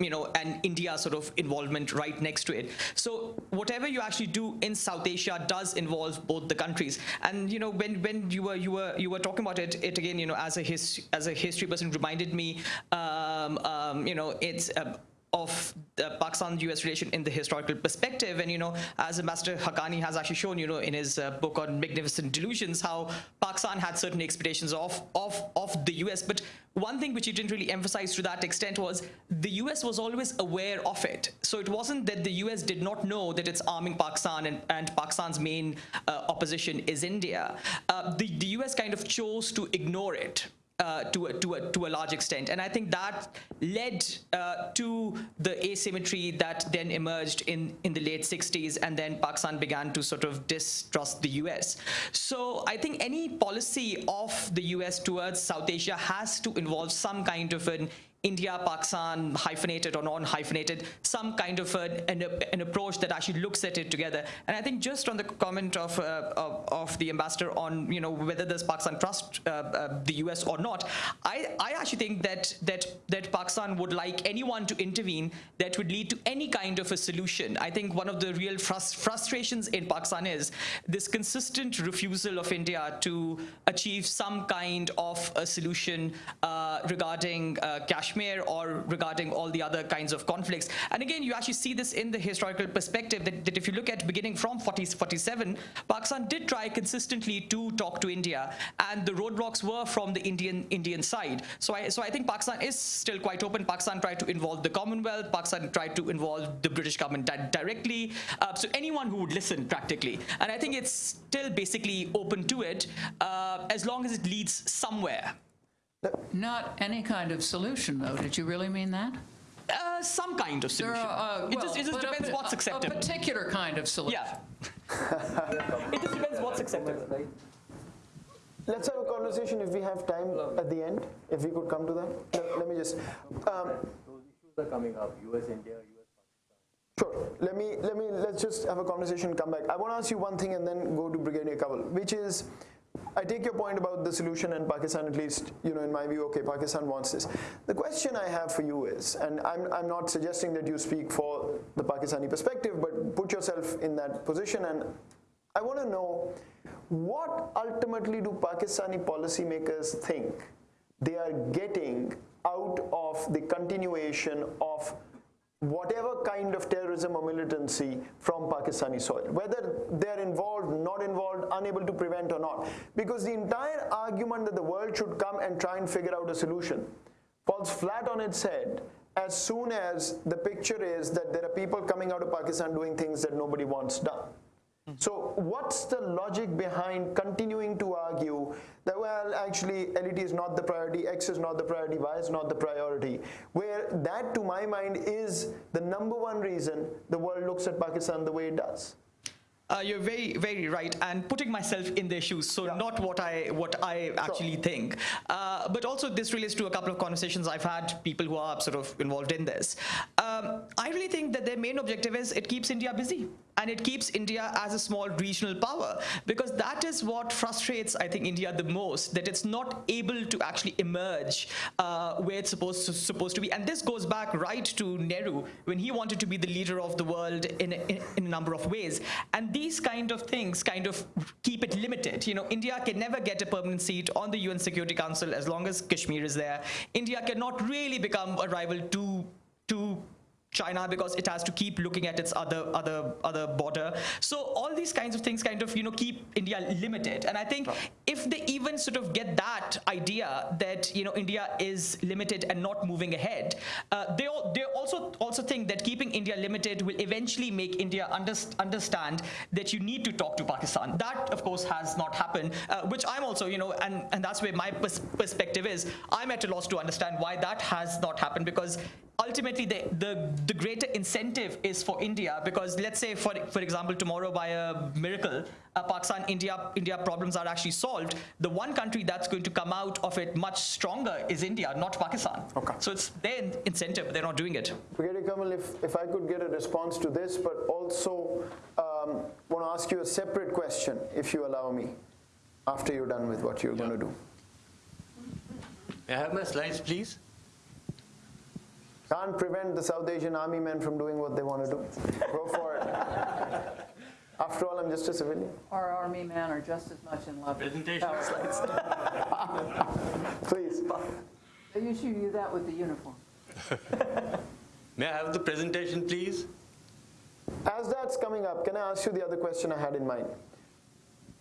you know, and India sort of involvement right next to it. So whatever you actually do in South Asia does involve both the countries. And you know, when when you were you were you were talking about it, it again, you know, as a his as a history person reminded me, um, um, you know, it's. Uh, of the Pakistan-US relation in the historical perspective. And, you know, as Ambassador Haqqani has actually shown, you know, in his uh, book on Magnificent Delusions, how Pakistan had certain expectations of, of, of the US. But one thing which he didn't really emphasize to that extent was the US was always aware of it. So it wasn't that the US did not know that it's arming Pakistan and, and Pakistan's main uh, opposition is India. Uh, the, the US kind of chose to ignore it uh, to, a, to, a, to a large extent. And I think that led uh, to the asymmetry that then emerged in, in the late 60s, and then Pakistan began to sort of distrust the US. So I think any policy of the US towards South Asia has to involve some kind of an India, Pakistan, hyphenated or non-hyphenated, some kind of a, an, an, approach that actually looks at it together. And I think just on the comment of, uh, of, of, the ambassador on, you know, whether does Pakistan trust uh, uh, the US or not, I, I actually think that, that, that Pakistan would like anyone to intervene that would lead to any kind of a solution. I think one of the real frust frustrations in Pakistan is this consistent refusal of India to achieve some kind of a solution uh, regarding Kashmir Kashmir or regarding all the other kinds of conflicts. And again, you actually see this in the historical perspective that, that if you look at beginning from 40, 47, Pakistan did try consistently to talk to India, and the roadblocks were from the Indian Indian side. So I so I think Pakistan is still quite open. Pakistan tried to involve the Commonwealth. Pakistan tried to involve the British government di directly. Uh, so anyone who would listen practically, and I think it's still basically open to it uh, as long as it leads somewhere. Not any kind of solution, though. Did you really mean that? Uh, some kind of solution. are, uh, it just, it just but a depends what's acceptable. A particular kind of solution. Yeah. it just depends what's acceptable. Let's have a conversation if we have time at the end, if we could come to that. Let, let me just, um, Those issues are coming up, US, India, US, Sure. Let me let me let's just have a conversation. and Come back. I want to ask you one thing and then go to Brigadier Kanwal, which is, I take your point about the solution and Pakistan at least, you know, in my view, okay, Pakistan wants this. The question I have for you is, and I'm I'm not suggesting that you speak for the Pakistani perspective, but put yourself in that position, and I want to know what ultimately do Pakistani policymakers think they are getting out of the continuation of whatever kind of terrorism or militancy from Pakistani soil, whether they're involved, not involved, unable to prevent or not. Because the entire argument that the world should come and try and figure out a solution falls flat on its head as soon as the picture is that there are people coming out of Pakistan doing things that nobody wants done. So what's the logic behind continuing to argue that, well, actually, LET is not the priority, X is not the priority, Y is not the priority, where that, to my mind, is the number one reason the world looks at Pakistan the way it does. Uh, you're very, very right, and putting myself in their shoes. So Yeah. not what I what I actually think, uh, but also this relates to a couple of conversations I've had. People who are sort of involved in this. Um, I really think that their main objective is it keeps India busy and it keeps India as a small regional power because that is what frustrates I think India the most that it's not able to actually emerge uh, where it's supposed to, supposed to be and this goes back right to Nehru when he wanted to be the leader of the world in a, in, in a number of ways and these kind of things kind of keep it limited you know India can never get a permanent seat on the UN Security Council as long as Kashmir is there. India cannot really become a rival to to China because it has to keep looking at its other other other border. So all these kinds of things kind of you know keep India limited. And I think if they even sort of get that idea that you know India is limited and not moving ahead, uh, they al- they also also think that keeping India limited will eventually make India underst- understand that you need to talk to Pakistan. That of course has not happened, uh, which I'm also you know and and that's where my pers- perspective is. I'm at a loss to understand why that has not happened because ultimately the, the, the greater incentive is for India because let's say for for example tomorrow by a miracle uh, Pakistan India India problems are actually solved the one country that's going to come out of it much stronger is India not Pakistan Okay. so it's their incentive but they're not doing it Brigadier Kanwal, if, if I could get a response to this, but also um, want to ask you a separate question, if you allow me, after you're done with what you're going to do. May I have my slides, please? Can't prevent the South Asian army men from doing what they want to do. Go for it. After all, I'm just a civilian. Our army men are just as much in love with Presentation power. slides. Please. They usually do that with the uniform. May I have the presentation, please? As that's coming up, can I ask you the other question I had in mind?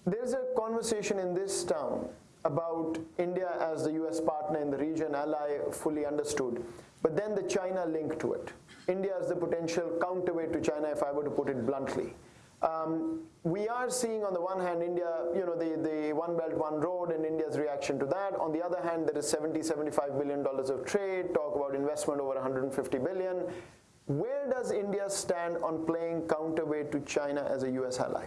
There's a conversation in this town about India as the US partner in the region, ally fully understood, but then the China link to it. India is the potential counterweight to China, if I were to put it bluntly. Um, we are seeing on the one hand India, you know, the, the One Belt, One Road and India's reaction to that. On the other hand, there is 70, 75 billion dollars of trade, talk about investment over 150 billion. Where does India stand on playing counterweight to China as a US ally?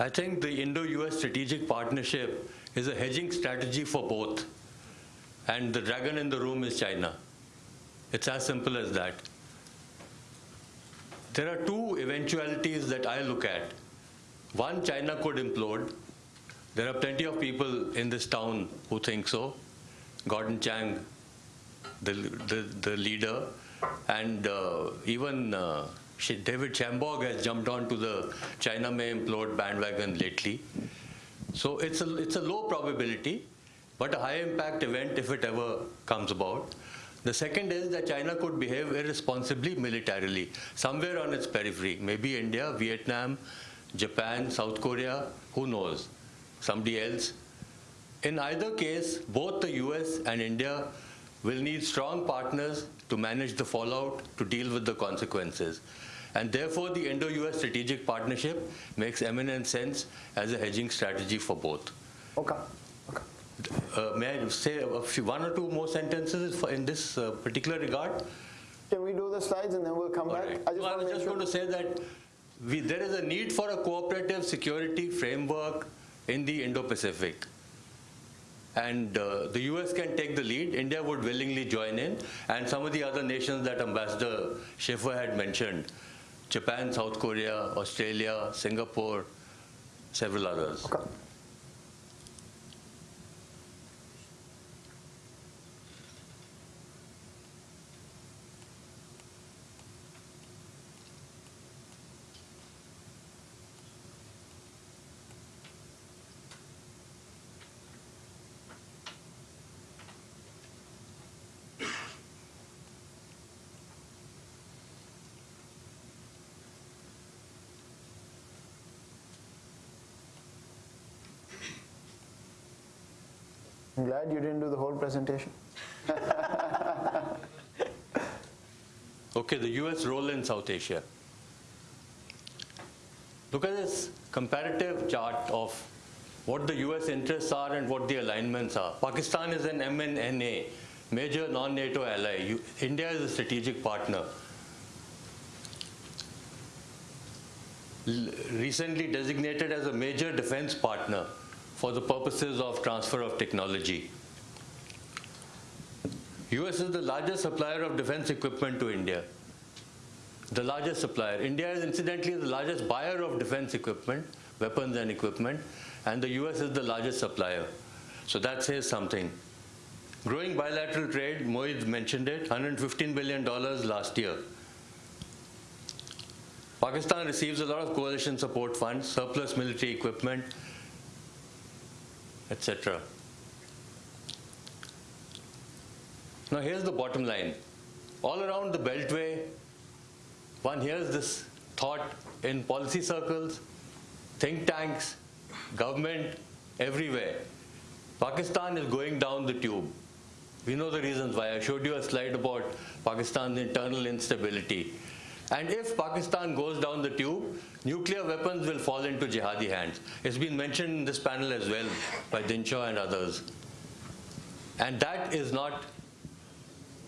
I think the Indo-US strategic partnership is a hedging strategy for both. And the dragon in the room is China. It's as simple as that. There are two eventualities that I look at. One, China could implode. There are plenty of people in this town who think so. Gordon Chang, the, the, the leader, and uh, even uh, David Shambaugh has jumped onto the China may implode bandwagon lately. So it's a, it's a low probability, but a high impact event if it ever comes about. The second is that China could behave irresponsibly militarily, somewhere on its periphery, maybe India, Vietnam, Japan, South Korea, who knows, somebody else. In either case, both the US and India will need strong partners to manage the fallout, to deal with the consequences. And therefore, the Indo-US strategic partnership makes eminent sense as a hedging strategy for both. Okay. Uh, may I say a few, one or two more sentences for- in this uh, particular regard? Can we do the slides and then we'll come All back? right. I just No, I was just sure. going to say that we, there is a need for a cooperative security framework in the Indo-Pacific. And uh, the US can take the lead. India would willingly join in. And some of the other nations that Ambassador Schaffer had mentioned, Japan, South Korea, Australia, Singapore, several others. Okay. I'm glad you didn't do the whole presentation. Okay, the US role in South Asia. Look at this comparative chart of what the US interests are and what the alignments are. Pakistan is an MNNA, major non-NATO ally. You, India is a strategic partner. L- recently designated as a major defense partner for the purposes of transfer of technology. US is the largest supplier of defense equipment to India. The largest supplier. India is incidentally the largest buyer of defense equipment, weapons and equipment, and the US is the largest supplier. So that says something. Growing bilateral trade, Mohit mentioned it, $115 billion last year. Pakistan receives a lot of coalition support funds, surplus military equipment, etc. Now here's the bottom line. All around the Beltway, one hears this thought in policy circles, think tanks, government, everywhere. Pakistan is going down the tube. We know the reasons why. I showed you a slide about Pakistan's internal instability. And if Pakistan goes down the tube, nuclear weapons will fall into jihadi hands. It's been mentioned in this panel as well by Dinshaw and others. And that is not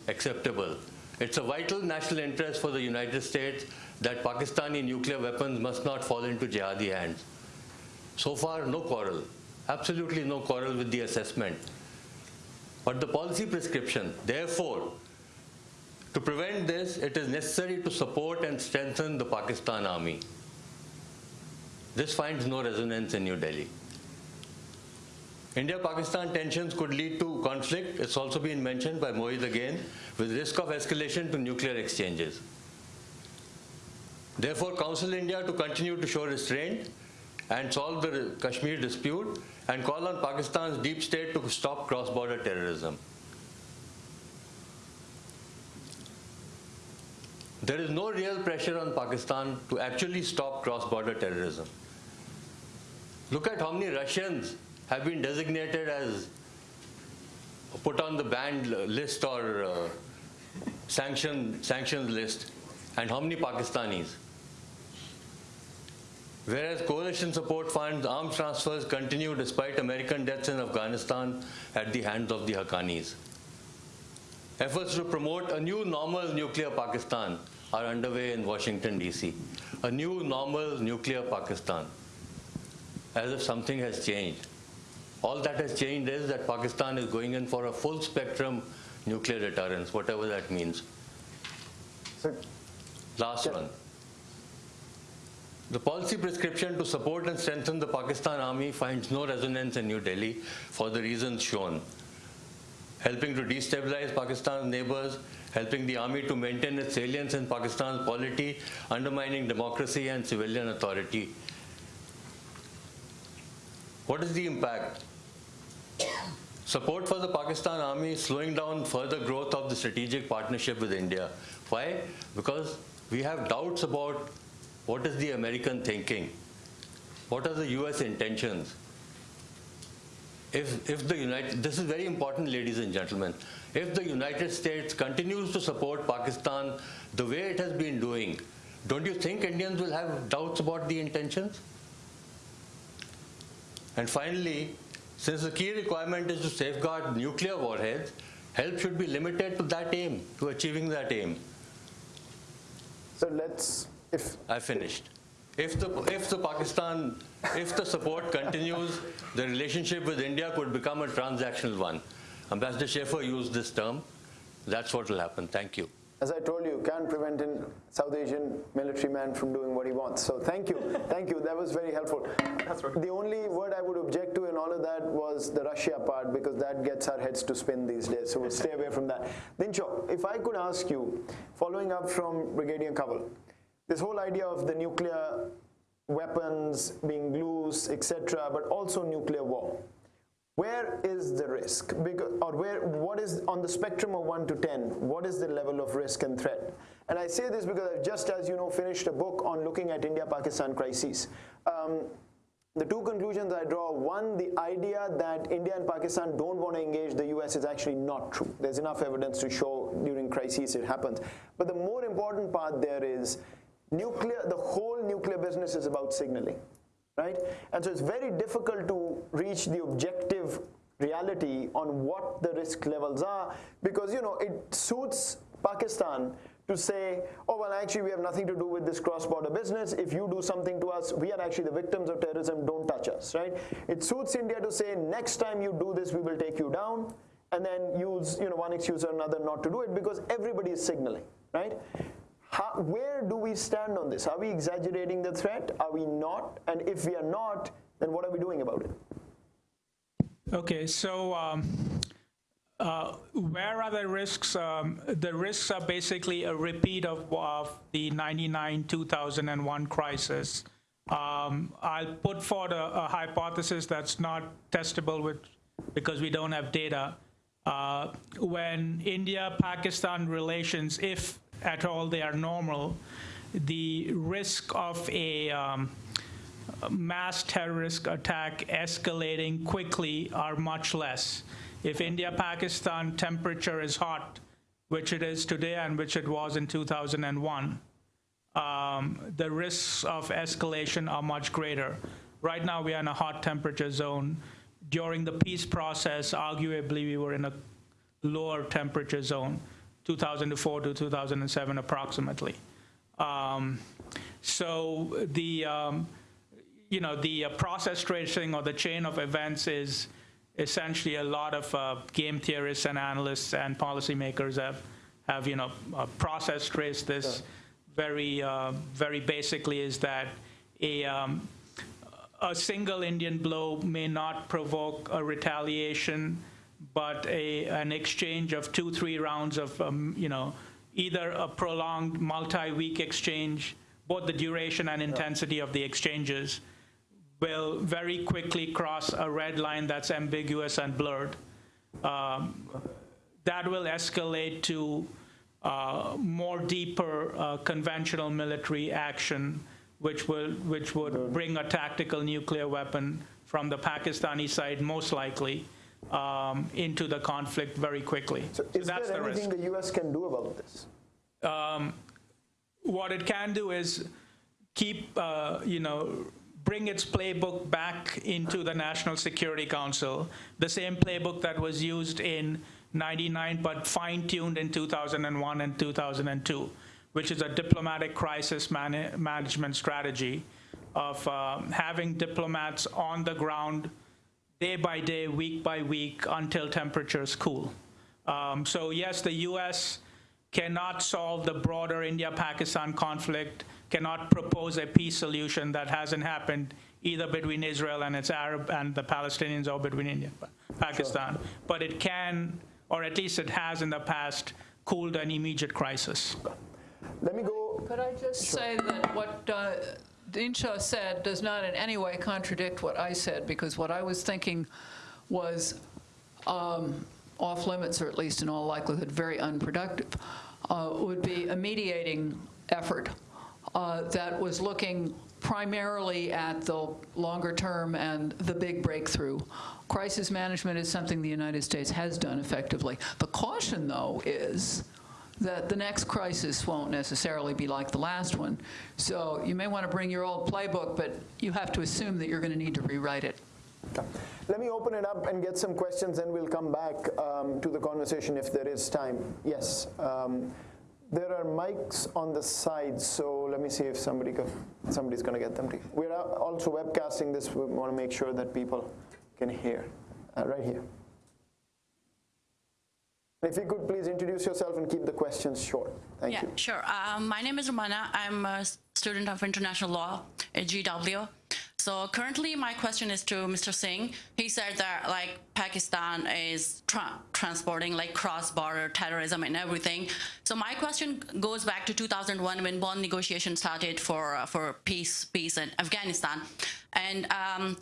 acceptable. It's a vital national interest for the United States that Pakistani nuclear weapons must not fall into jihadi hands. So far, no quarrel. Absolutely no quarrel with the assessment. But the policy prescription, therefore, to prevent this, it is necessary to support and strengthen the Pakistan army. This finds no resonance in New Delhi. India-Pakistan tensions could lead to conflict, it's also been mentioned by Mohit again, with risk of escalation to nuclear exchanges. Therefore, counsel India to continue to show restraint and solve the Kashmir dispute and call on Pakistan's deep state to stop cross-border terrorism. There is no real pressure on Pakistan to actually stop cross-border terrorism. Look at how many Russians have been designated as put on the banned list or uh, sanction sanctions list, and how many Pakistanis. Whereas coalition support funds, arms transfers continue despite American deaths in Afghanistan at the hands of the Haqqanis. Efforts to promote a new normal nuclear Pakistan are underway in Washington, D.C. A new normal nuclear Pakistan. As if something has changed. All that has changed is that Pakistan is going in for a full spectrum nuclear deterrence, whatever that means. So, Last one. The policy prescription to support and strengthen the Pakistan army finds no resonance in New Delhi for the reasons shown. Helping to destabilize Pakistan's neighbors, helping the army to maintain its salience in Pakistan's polity, undermining democracy and civilian authority. What is the impact? support for the Pakistan army is slowing down further growth of the strategic partnership with India. Why? Because we have doubts about what is the American thinking, what are the US intentions. If, if the United, this is very important, ladies and gentlemen. If the United States continues to support Pakistan the way it has been doing, don't you think Indians will have doubts about the intentions? And finally, since the key requirement is to safeguard nuclear warheads, help should be limited to that aim, to achieving that aim. So let's, if, I finished. If the, if the Pakistan, if the support continues, the relationship with India could become a transactional one. Ambassador Schaffer used this term. That's what will happen. Thank you. as I told you, can't prevent a South Asian military man from doing what he wants. So thank you, thank you. That was very helpful. The only word I would object to in all of that was the Russia part because that gets our heads to spin these days. So we'll stay away from that. Dinshaw, if I could ask you, following up from Brigadier Kanwal, this whole idea of the nuclear weapons being loose, etc., but also nuclear war. Where is the risk? Because, or where, what is on the spectrum of 1 to 10, what is the level of risk and threat? And I say this because I've just, as you know, finished a book on looking at India-Pakistan crises. Um, the two conclusions I draw, one, the idea that India and Pakistan don't want to engage the US is actually not true. There's enough evidence to show during crises it happens. But the more important part there is nuclear, the whole nuclear business is about signaling right? And so it's very difficult to reach the objective reality on what the risk levels are because, you know, it suits Pakistan to say, oh, well, actually, we have nothing to do with this cross-border business. If you do something to us, we are actually the victims of terrorism, don't touch us, right? It suits India to say, next time you do this, we will take you down, and then use, you know, one excuse or another not to do it because everybody is signaling, right? How, where do we stand on this? Are we exaggerating the threat? Are we not? And if we are not, then what are we doing about it? Okay, so um, uh, where are the risks? Um, the risks are basically a repeat of, of the 99-2001 crisis. Um, I'll put forward a, a, hypothesis that's not testable with, because we don't have data. Uh, when India-Pakistan relations, if at all they are normal, the risk of a um, mass terrorist attack escalating quickly are much less. If India-Pakistan temperature is hot, which it is today and which it was in 2001, um, the risks of escalation are much greater. Right now we are in a hot temperature zone. During the peace process, arguably we were in a lower temperature zone. 2004 to 2007 approximately. Um, so the, um, you know, the uh, process tracing or the chain of events is essentially a lot of uh, game theorists and analysts and policymakers have, have you know, uh, process traced this very, uh, very basically is that a, um, a single Indian blow may not provoke a retaliation but a, an exchange of two, three rounds of, um, you know, either a prolonged multi-week exchange, both the duration and intensity of the exchanges will very quickly cross a red line that's ambiguous and blurred. Um, that will escalate to uh, more deeper uh, conventional military action, which will which would bring a tactical nuclear weapon from the Pakistani side, most likely, um, into the conflict very quickly. So, So is that's there the risk. anything the US can do about this? What it can do is keep, uh, you know, bring its playbook back into the National Security Council, the same playbook that was used in 99 but fine-tuned in 2001 and 2002, which is a diplomatic crisis man management strategy of um, having diplomats on the ground day by day, week by week, until temperatures cool. Um, so yes, the U.S. cannot solve the broader India-Pakistan conflict, cannot propose a peace solution that hasn't happened either between Israel and its Arab and the Palestinians or between India and Pakistan. But it can, or at least it has in the past, cooled an immediate crisis. Let me go. Could I just say that what uh, Dinshaw said does not in any way contradict what I said, because what I was thinking was um, off limits, or at least in all likelihood very unproductive, uh, would be a mediating effort uh, that was looking primarily at the longer term and the big breakthrough. Crisis management is something the United States has done effectively. The caution, though, is that the next crisis won't necessarily be like the last one. So you may want to bring your old playbook, but you have to assume that you're going to need to rewrite it. Let me open it up and get some questions, and we'll come back um, to the conversation if there is time. Yes. Um, there are mics on the side, so let me see if somebody somebody's going to get them. To, we're also webcasting this. We want to make sure that people can hear. Uh, right here. If you could please introduce yourself and keep the questions short. Thank yeah, you. sure. Um, my name is Romana. I'm a student of international law at GW. So currently, my question is to Mr. Singh. He said that like Pakistan is tra transporting like cross-border terrorism and everything. So my question goes back to 2001 when Bonn negotiations started for uh, for peace peace in Afghanistan, and. Um,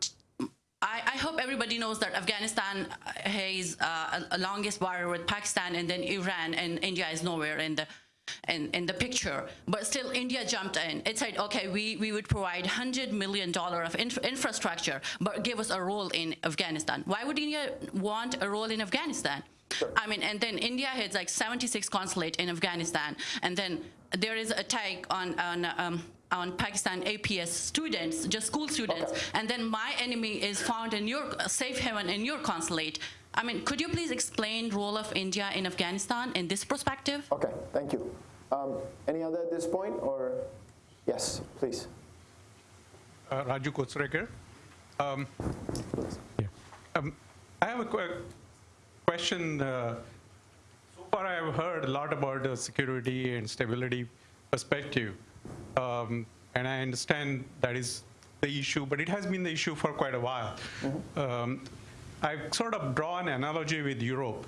I, I, hope everybody knows that Afghanistan has uh, a, a longest border with Pakistan and then Iran and India is nowhere in the in, in the picture. But still, India jumped in. It said, okay, we, we would provide $100 million of inf infrastructure, but give us a role in Afghanistan. Why would India want a role in Afghanistan? Sure. I mean, and then India has like 76 consulate in Afghanistan, and then there is a attack on, on um, on Pakistan APS students, just school students, okay. and then my enemy is found in your safe haven in your consulate. I mean, could you please explain role of India in Afghanistan in this perspective? Okay, thank you. Um, any other at this point, or yes, please. Uh, Raju Kotsrekar. Um, yeah. um, I have a qu question. Uh, so far, I have heard a lot about the security and stability perspective. Um, and I understand that is the issue, but it has been the issue for quite a while. Mm -hmm. um, I sort of drawn an analogy with Europe.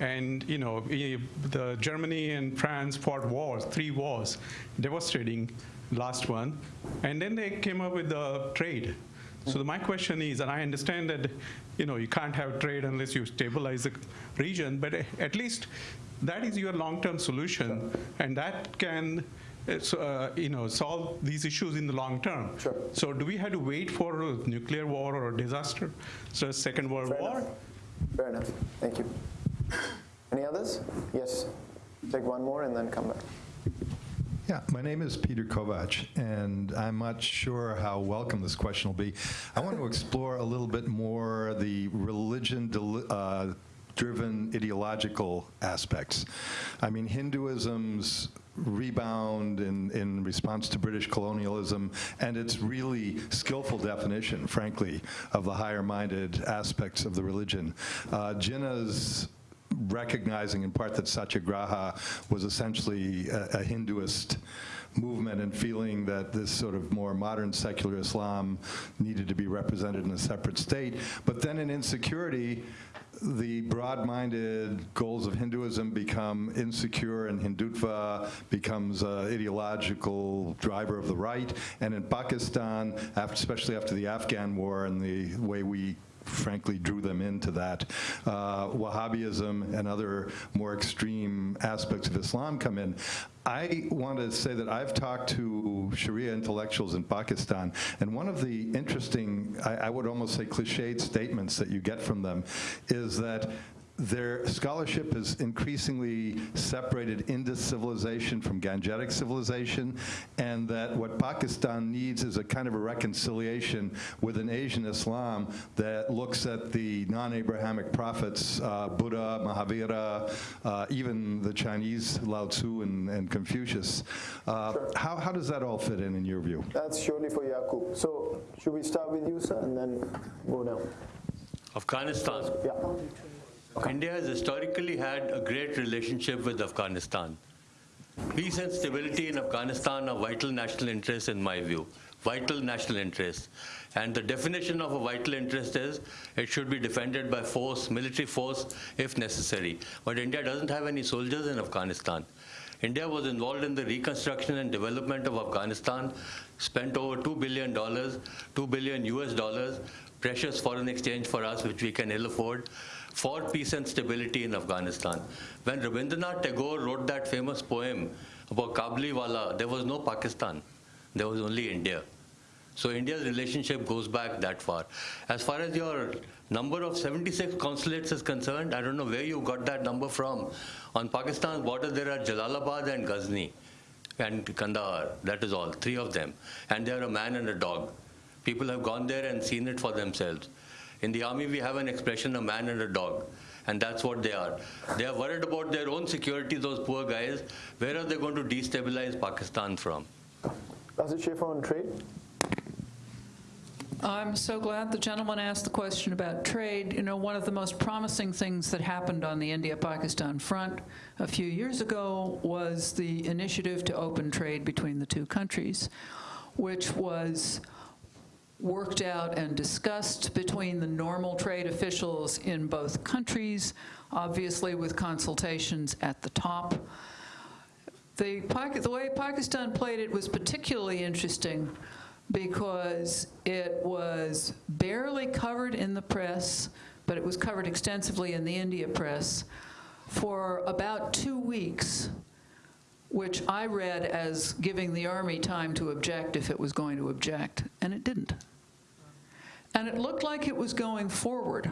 And, you know, the Germany and France fought wars, three wars, devastating last one. And then they came up with the trade. So my question is, and I understand that, you know, you can't have trade unless you stabilize the region, but at least that is your long-term solution, and that can uh, you know, solve these issues in the long term. Sure. So do we have to wait for a nuclear war or a disaster, so a Second World Fair War? Enough. Fair enough. Thank you. Any others? Yes. Take one more and then come back. Yeah, my name is Peter Kovac, and I'm not sure how welcome this question will be. I want to explore a little bit more the religion uh, driven ideological aspects. I mean, Hinduism's rebound in, in response to British colonialism and its really skillful definition, frankly, of the higher-minded aspects of the religion. Uh, Jinnah's recognizing in part that Satyagraha was essentially a, a Hinduist movement and feeling that this sort of more modern secular Islam needed to be represented in a separate state. But then in insecurity, the broad-minded goals of Hinduism become insecure and Hindutva becomes an ideological driver of the right. And in Pakistan, after, especially after the Afghan war and the way we frankly drew them into that. Uh, Wahhabism and other more extreme aspects of Islam come in. I want to say that I've talked to Sharia intellectuals in Pakistan, and one of the interesting, I, I would almost say cliched statements that you get from them is that their scholarship is increasingly separated Indus civilization from Gangetic civilization, and that what Pakistan needs is a kind of a reconciliation with an Asian Islam that looks at the non-Abrahamic prophets, uh, Buddha, Mahavira, uh, even the Chinese Lao Tzu and, and Confucius. Uh, sure. how, how does that all fit in, in your view? That's surely for Yaqub. So should we start with you, sir, and then go down? Afghanistan. Yeah. India has historically had a great relationship with Afghanistan. Peace and stability in Afghanistan are vital national interests in my view, vital national interests. And the definition of a vital interest is it should be defended by force, military force, if necessary. But India doesn't have any soldiers in Afghanistan. India was involved in the reconstruction and development of Afghanistan, spent over $2 billion, 2 billion US dollars, precious foreign exchange for us, which we can ill afford. For peace and stability in Afghanistan. When Rabindranath Tagore wrote that famous poem about Kabuliwala, there was no Pakistan. There was only India. So India's relationship goes back that far. As far as your number of 76 consulates is concerned, I don't know where you got that number from. On Pakistan's border, there are Jalalabad and Ghazni and Kandahar. That is all, three of them. And they are a man and a dog. People have gone there and seen it for themselves. In the army, we have an expression, a man and a dog. And that's what they are. They are worried about their own security, those poor guys. Where are they going to destabilize Pakistan from? Dr. Schaffer on trade? I'm so glad the gentleman asked the question about trade. You know, one of the most promising things that happened on the India-Pakistan front a few years ago was the initiative to open trade between the two countries, which was worked out and discussed between the normal trade officials in both countries, obviously with consultations at the top. The, the way Pakistan played it was particularly interesting because it was barely covered in the press, but it was covered extensively in the India press for about two weeks, which I read as giving the army time to object if it was going to object, and it didn't. And it looked like it was going forward.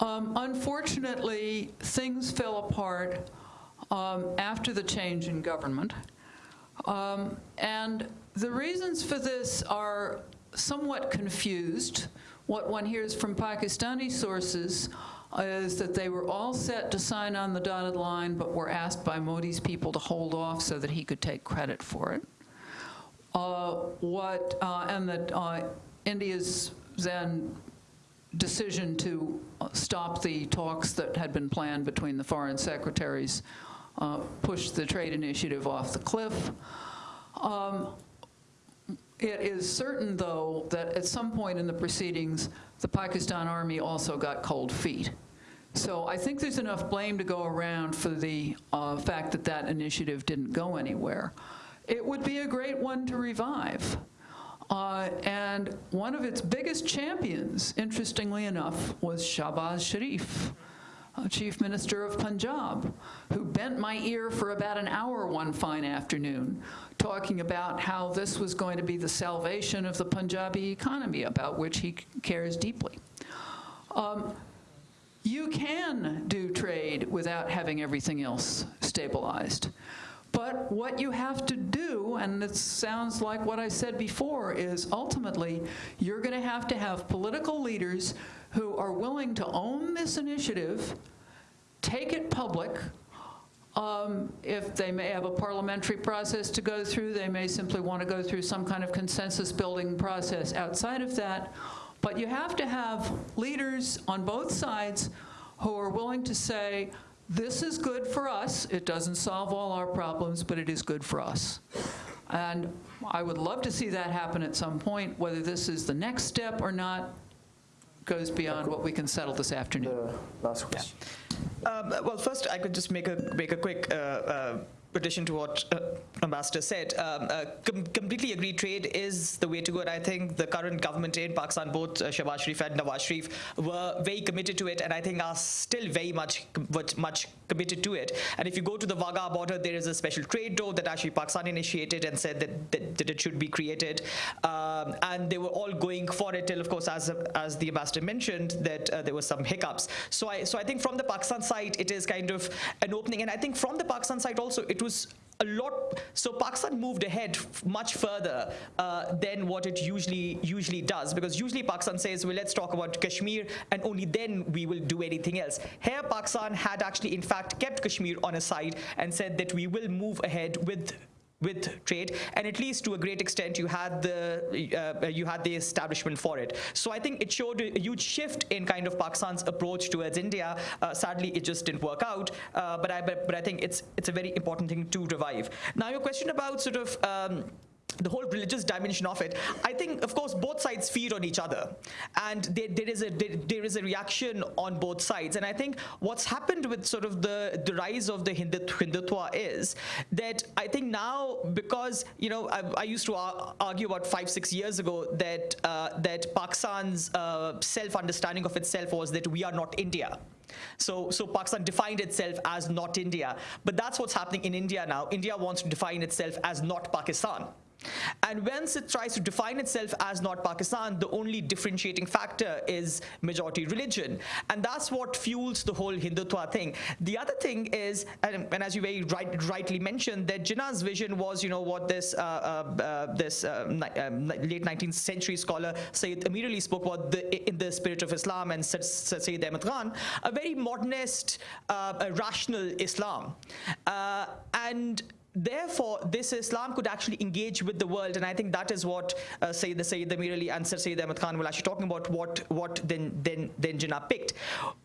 Um, unfortunately, things fell apart um, after the change in government. Um, and the reasons for this are somewhat confused. What one hears from Pakistani sources is that they were all set to sign on the dotted line, but were asked by Modi's people to hold off so that he could take credit for it. Uh, what, uh, and that uh, India's then decision to stop the talks that had been planned between the foreign secretaries uh, pushed the trade initiative off the cliff. Um, it is certain, though, that at some point in the proceedings, the Pakistan Army also got cold feet. So I think there's enough blame to go around for the uh, fact that that initiative didn't go anywhere. It would be a great one to revive. Uh, and one of its biggest champions, interestingly enough, was Shahbaz Sharif, uh, Chief Minister of Punjab, who bent my ear for about an hour one fine afternoon, talking about how this was going to be the salvation of the Punjabi economy, about which he cares deeply. Um, you can do trade without having everything else stabilized. But what you have to do, and it sounds like what I said before, is ultimately you're going to have to have political leaders who are willing to own this initiative, take it public. Um, if they may have a parliamentary process to go through, they may simply want to go through some kind of consensus building process outside of that. But you have to have leaders on both sides who are willing to say, this is good for us. It doesn't solve all our problems, but it is good for us. And I would love to see that happen at some point. Whether this is the next step or not goes beyond what we can settle this afternoon. The last question. Um, well, first, I could just make a make a quick uh, uh, addition to what uh, Ambassador said. Um, uh, com completely agree. Trade is the way to go, and I think the current government in Pakistan, both uh, Shehbaz Sharif and Nawaz Sharif, were very committed to it, and I think are still very much much committed to it. And if you go to the Wagah border, there is a special trade door that actually Pakistan initiated and said that, that, that it should be created. Um, and they were all going for it till, of course, as, as the ambassador mentioned, that uh, there were some hiccups. So I, so I think from the Pakistan side, it is kind of an opening. And I think from the Pakistan side also, it was a lot. So Pakistan moved ahead much further uh, than what it usually usually does, because usually Pakistan says, well, let's talk about Kashmir, and only then we will do anything else. Here, Pakistan had actually, in fact, kept Kashmir on a side and said that we will move ahead with with trade, and at least to a great extent, you had the uh, you had the establishment for it. So I think it showed a huge shift in kind of Pakistan's approach towards India. Uh, sadly, it just didn't work out, uh, but I but, but, I think it's it's a very important thing to revive. Now, your question about sort of. Um, the whole religious dimension of it, I think, of course, both sides feed on each other, and there, there is a there, there is a reaction on both sides. And I think what's happened with sort of the the rise of the Hindut- Hindutva is that I think now because you know I, I used to argue about five six years ago that uh, that Pakistan's uh, self understanding of itself was that we are not India. So, so Pakistan defined itself as not India. But that's what's happening in India now. India wants to define itself as not Pakistan. And once it tries to define itself as not Pakistan, the only differentiating factor is majority religion. And that's what fuels the whole Hindutva thing. The other thing is, and, and as you very right, rightly mentioned, that Jinnah's vision was, you know, what this, uh, uh, uh, this uh, um, late 19th century scholar Sayyid Amir Ali spoke about the, in the spirit of Islam and Sa- Sa- Sayyid Ahmad Khan, a very modernist, uh, rational Islam. Uh, and Therefore, this Islam could actually engage with the world, and I think that is what uh, Sayyid Sayyid Amir Ali and Sir Sayyid Ahmad Khan were actually talking about. What what then then then Jinnah picked,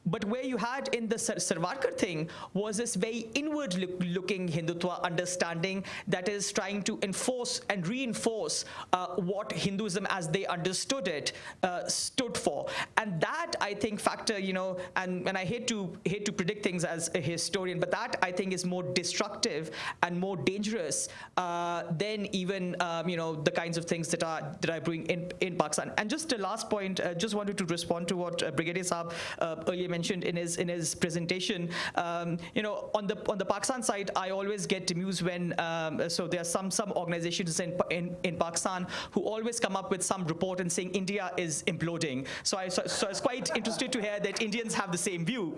but where you had in the Sar- Sarwarkar thing was this very inward-looking Hindutva understanding that is trying to enforce and reinforce uh, what Hinduism, as they understood it, uh, stood for, and that I think factor, you know, and and I hate to hate to predict things as a historian, but that I think is more destructive and more dangerous uh, than even um, you know the kinds of things that are that are brewing in in Pakistan. And just a last point, uh, just wanted to respond to what uh, Brigadier Saab earlier mentioned in his in his presentation. Um, you know, on the on the Pakistan side, I always get amused when um, so there are some some organizations in, in in Pakistan who always come up with some report and saying India is imploding. So I so, so I was quite interested to hear that Indians have the same view,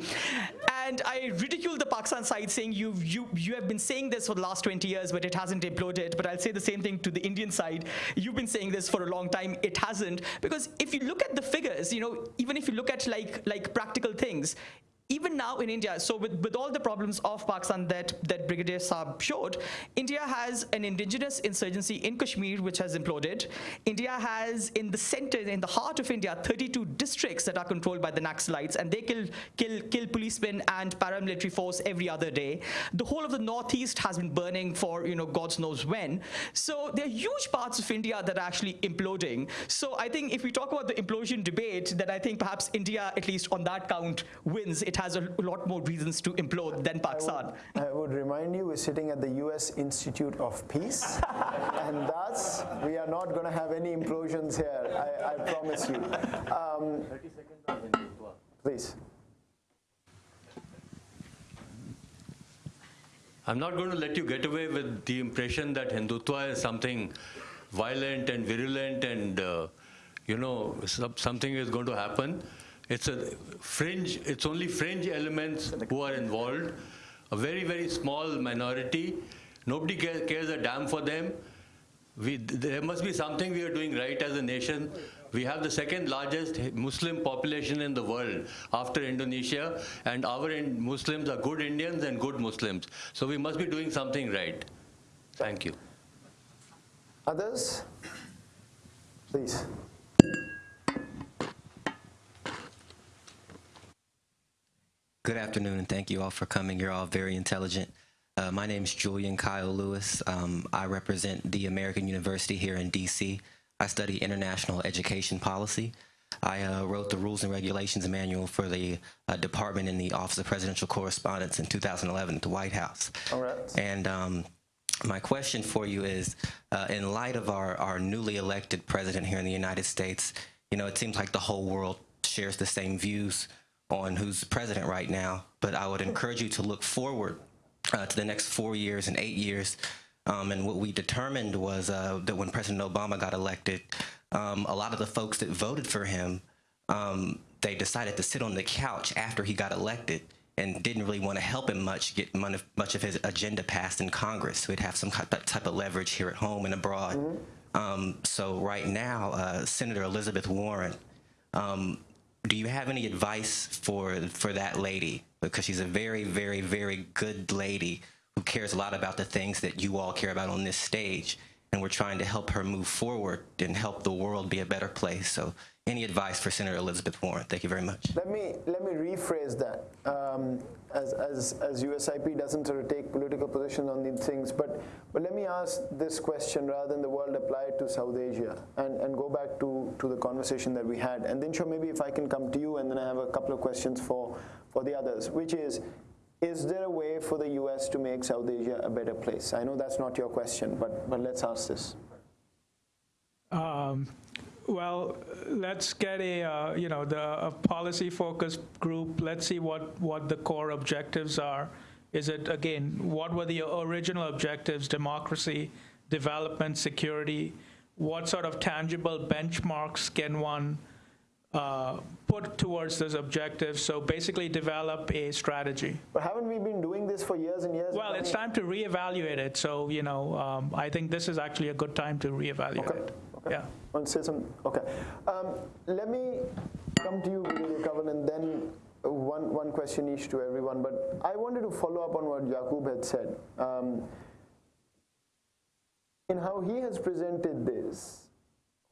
and I ridicule the Pakistan side saying you you you have been saying this for the last 20 years, but it hasn't imploded. But I'll say the same thing to the Indian side. You've been saying this for a long time. It hasn't because if you look at the figures, you know, even if you look at like like practical things, even now in India, so with, with all the problems of Pakistan that, that Brigadier Saab showed, India has an indigenous insurgency in Kashmir which has imploded. India has in the center, in the heart of India, 32 districts that are controlled by the Naxalites and they kill, kill, kill policemen and paramilitary force every other day. The whole of the northeast has been burning for, you know, God knows when. So there are huge parts of India that are actually imploding. So I think if we talk about the implosion debate, then I think perhaps India, at least on that count, wins. It has a lot more reasons to implode than Pakistan. I would remind you, we're sitting at the U.S. Institute of Peace, and thus we are not going to have any implosions here. I, I promise you. Um, please. I'm not going to let you get away with the impression that Hindutva is something violent and virulent and, uh, you know, something is going to happen. It's a fringe, it's only fringe elements who are involved, a very, very small minority. Nobody cares a damn for them. We, there must be something we are doing right as a nation. We have the second largest Muslim population in the world after Indonesia, and our in- Muslims are good Indians and good Muslims. So we must be doing something right. Thank you. Others? Please. Good afternoon, and thank you all for coming. You're all very intelligent. Uh, my name is Julian Kyle Lewis. Um, I represent the American University here in DC. I study international education policy. I uh, wrote the Rules and Regulations Manual for the uh, department in the Office of Presidential Correspondence in 2011 at the White House. All right. And um, my question for you is, uh, in light of our, our newly elected president here in the United States, you know, it seems like the whole world shares the same views on who's president right now. But I would encourage you to look forward uh, to the next four years and eight years. Um, and what we determined was uh, that when President Obama got elected, um, a lot of the folks that voted for him, um, they decided to sit on the couch after he got elected and didn't really want to help him much get much of his agenda passed in Congress. So he'd have some type type of leverage here at home and abroad. Um, so right now, uh, Senator Elizabeth Warren, um, do you have any advice for for that lady? Because she's a very, very, very good lady who cares a lot about the things that you all care about on this stage. and we're trying to help her move forward and help the world be a better place. So any advice for Senator Elizabeth Warren? Thank you very much. Let me let me rephrase that. Um, as, as, as USIP doesn't sort of take political positions on these things, but but let me ask this question rather than the world apply it to South Asia and, and go back to, to the conversation that we had. And then sure maybe if I can come to you and then I have a couple of questions for for the others, which is is there a way for the US to make South Asia a better place? I know that's not your question, but but let's ask this. Um, well, let's get a, uh, you know, the a policy focused group. Let's see what, what the core objectives are. Is it, again, what were the original objectives? Democracy, development, security. What sort of tangible benchmarks can one uh, put towards those objectives? So basically develop a strategy. But haven't we been doing this for years and years? Well, it's time to reevaluate it. So, you know, um, I think this is actually a good time to reevaluate Okay. it. Okay. Yeah. Want to say some? Okay. Um, let me come to you, Kanwal, and then one, one question each to everyone. But I wanted to follow up on what Yaqub had said. Um, in how he has presented this,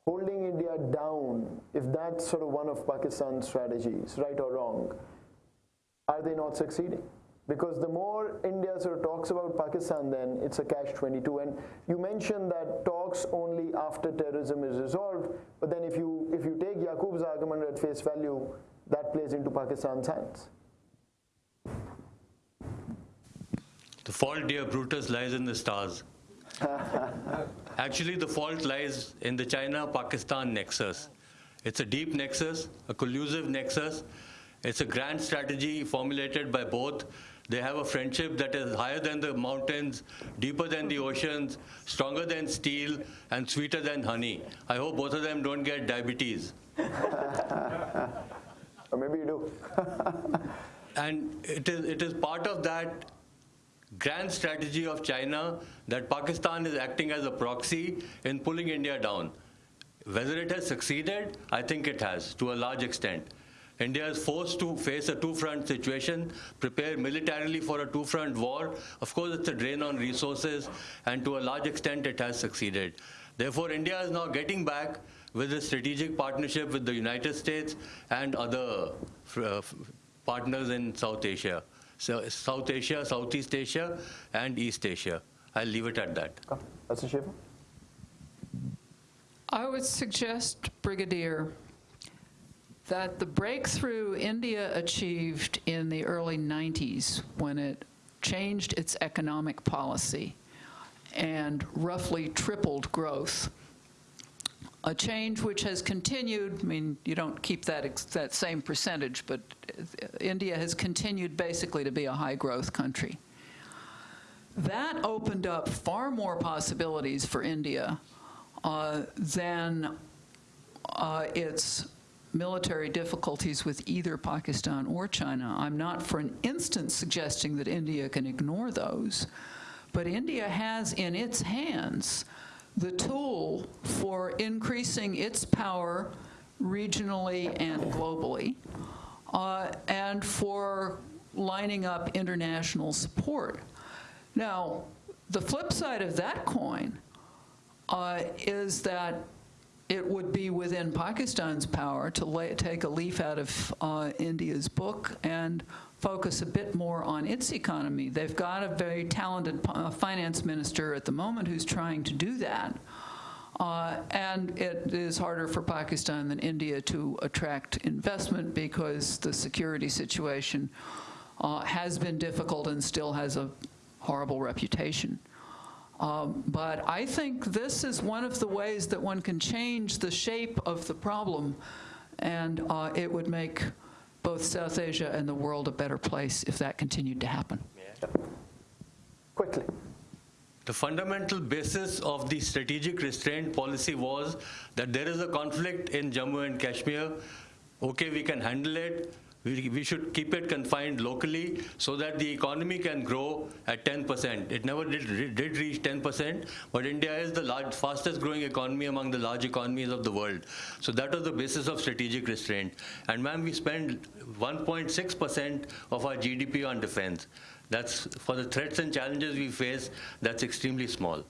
holding India down, if that's sort of one of Pakistan's strategies, right or wrong, are they not succeeding? Because the more India sort of talks about Pakistan, then it's a catch 22. And you mentioned that talks only after terrorism is resolved. But then if you if you take Yaqub's argument at face value, that plays into Pakistan's hands. The fault, dear Brutus, lies in the stars. Actually, the fault lies in the China-Pakistan nexus. It's a deep nexus, a collusive nexus. It's a grand strategy formulated by both. They have a friendship that is higher than the mountains, deeper than the oceans, stronger than steel, and sweeter than honey. I hope both of them don't get diabetes. Or maybe you do. And it is, it is part of that grand strategy of China that Pakistan is acting as a proxy in pulling India down. Whether it has succeeded, I think it has to a large extent. India is forced to face a two-front situation, prepare militarily for a two-front war. Of course, it's a drain on resources, and to a large extent, it has succeeded. Therefore, India is now getting back with a strategic partnership with the United States and other uh, partners in South Asia. So South Asia, Southeast Asia, and East Asia. I'll leave it at that. That's a. I would suggest, Brigadier, that the breakthrough India achieved in the early 90s when it changed its economic policy and roughly tripled growth, a change which has continued, I mean, you don't keep that, that same percentage, but India has continued basically to be a high-growth country. That opened up far more possibilities for India uh, than uh, its military difficulties with either Pakistan or China. I'm not for an instant suggesting that India can ignore those, but India has in its hands the tool for increasing its power regionally and globally, uh, and for lining up international support. Now, the flip side of that coin uh, is that it would be within Pakistan's power to lay, take a leaf out of uh, India's book and focus a bit more on its economy. They've got a very talented uh, finance minister at the moment who's trying to do that. Uh, and it is harder for Pakistan than India to attract investment because the security situation uh, has been difficult and still has a horrible reputation. Um, but I think this is one of the ways that one can change the shape of the problem, and uh, it would make both South Asia and the world a better place if that continued to happen. Quickly. The fundamental basis of the strategic restraint policy was that there is a conflict in Jammu and Kashmir. Okay, we can handle it. We, we should keep it confined locally so that the economy can grow at 10%. It never did, did reach 10%, but India is the large, fastest growing economy among the large economies of the world. So that was the basis of strategic restraint. And ma'am, we spend 1.6% of our GDP on defense. That's for the threats and challenges we face, that's extremely small.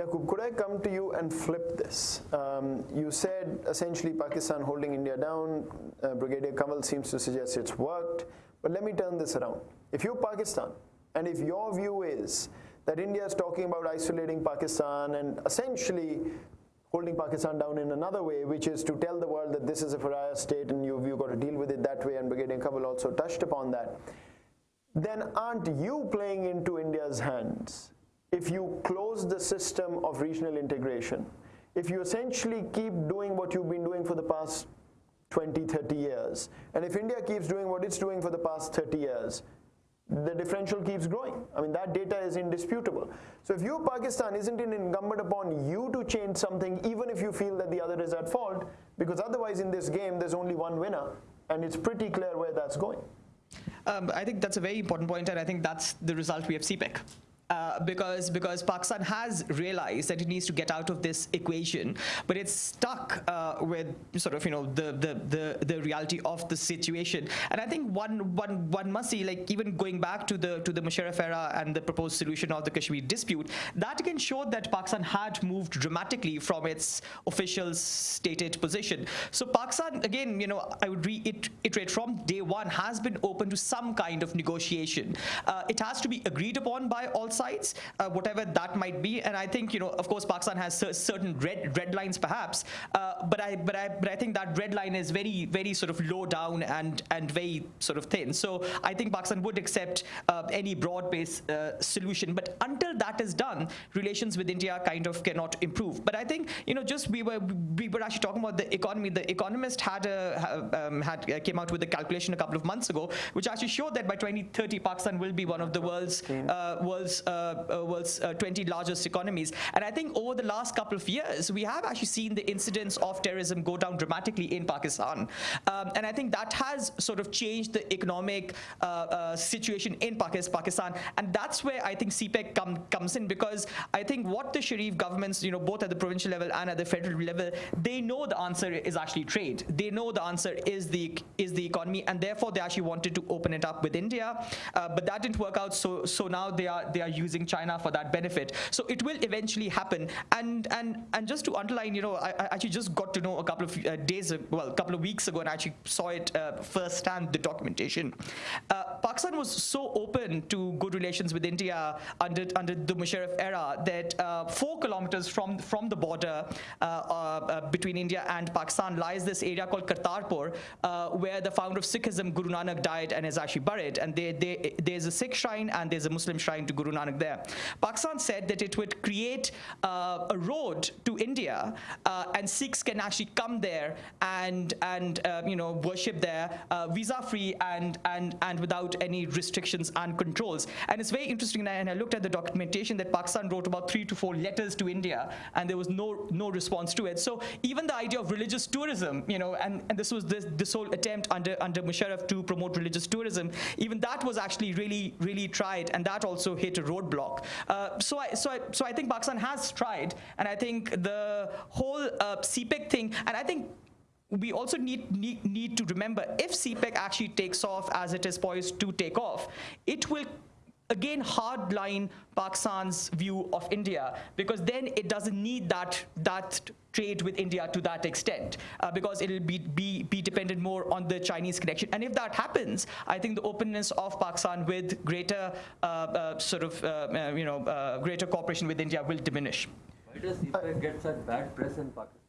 Yaqub, could I come to you and flip this? Um, you said essentially Pakistan holding India down. Uh, Brigadier Kanwal seems to suggest it's worked. But let me turn this around. If you're Pakistan, and if your view is that India is talking about isolating Pakistan and essentially holding Pakistan down in another way, which is to tell the world that this is a pariah state and you've, you've got to deal with it that way, and Brigadier Kanwal also touched upon that, then aren't you playing into India's hands if you close the system of regional integration, if you essentially keep doing what you've been doing for the past 20, 30 years, and if India keeps doing what it's doing for the past 30 years, the differential keeps growing. I mean, that data is indisputable. So if you're Pakistan, isn't it incumbent upon you to change something even if you feel that the other is at fault? Because otherwise in this game, there's only one winner, and it's pretty clear where that's going. Um, I think that's a very important point, and I think that's the result we have CPEC uh, because because Pakistan has realized that it needs to get out of this equation, but it's stuck uh, with sort of you know the, the the the reality of the situation. And I think one one one must see like even going back to the to the Musharraf era and the proposed solution of the Kashmir dispute, that again showed that Pakistan had moved dramatically from its official stated position. So Pakistan again, you know, I would reiterate from day one has been open to some kind of negotiation. Uh, it has to be agreed upon by all sides, uh, whatever that might be. And I think, you know, of course, Pakistan has certain red red lines, perhaps. Uh, but I but I but I think that red line is very very sort of low down and and very sort of thin. So I think Pakistan would accept uh, any broad-based uh, solution. But until that is done, relations with India kind of cannot improve. But I think, you know, just we were we were actually talking about the economy. The Economist had a um, had uh, came out with a calculation a couple of months ago, which actually showed that by 2030, Pakistan will be one of the world's uh, world's world's uh, 20 largest economies. And I think over the last couple of years, we have actually seen the incidence of terrorism go down dramatically in Pakistan. Um, and I think that has sort of changed the economic situation in Pakistan. And that's where I think CPEC come, comes in because I think what the Sharif governments, you know, both at the provincial level and at the federal level, they know the answer is actually trade. They know the answer is the is the economy, and therefore they actually wanted to open it up with India, uh, but that didn't work out. So so now they are they are using China for that benefit. So it will eventually happen. And and and just to underline, you know, I, I actually just got to know a couple of uh, days, well, a couple of weeks ago, and I actually saw it uh, firsthand, the documentation. Uh, Pakistan was so open to good relations with India under under the Musharraf era that uh, four kilometers from from the border uh, uh, between India and Pakistan lies this area called Kartarpur, where the founder of Sikhism, Guru Nanak, died and is actually buried. And they, they, there's a Sikh shrine and there's a Muslim shrine to Guru Nanak there. Pakistan said that it would create uh, a road to India, uh, and Sikhs can actually come there and and uh, you know worship there uh, visa free and and and without any restrictions and controls. And it's very interesting. And I looked at the documentation that Pakistan wrote about three to four letters to India, and there was no no response to it. So even the idea of religious tourism, you know, and, and this was this this whole attempt under under Musharraf to promote religious tourism, even that was actually really really tried, and that also hit a roadblock. Uh, so, I, so, I, so I think Pakistan has tried, and I think the whole uh, CPEC thing, and I think we also need, need, need to remember if CPEC actually takes off as it is poised to take off, it will again hardline Pakistan's view of India because then it doesn't need that that trade with India to that extent uh, because it'll be, be be dependent more on the Chinese connection. And if that happens, I think the openness of Pakistan with greater uh, uh, sort of uh, uh, you know uh, greater cooperation with India will diminish. Why does get such bad press in Pakistan?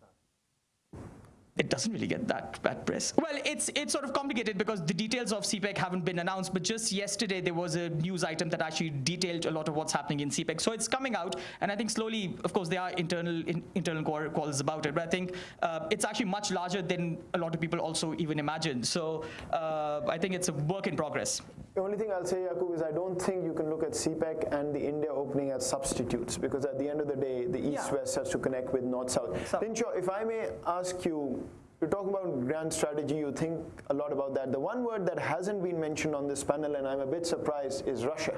It doesn't really get that bad press. Well, it's it's sort of complicated because the details of CPEC haven't been announced, but just yesterday there was a news item that actually detailed a lot of what's happening in CPEC. So it's coming out, and I think slowly, of course, there are internal in, internal calls about it, but I think uh, it's actually much larger than a lot of people also even imagine. So uh, I think it's a work in progress. The only thing I'll say, Yaqub, is I don't think you can look at CPEC and the India opening as substitutes because at the end of the day, the East-West yeah. has to connect with North-South. So, Pincho, if I may ask you, you're talking about grand strategy, you think a lot about that. The one word that hasn't been mentioned on this panel, and I'm a bit surprised, is Russia.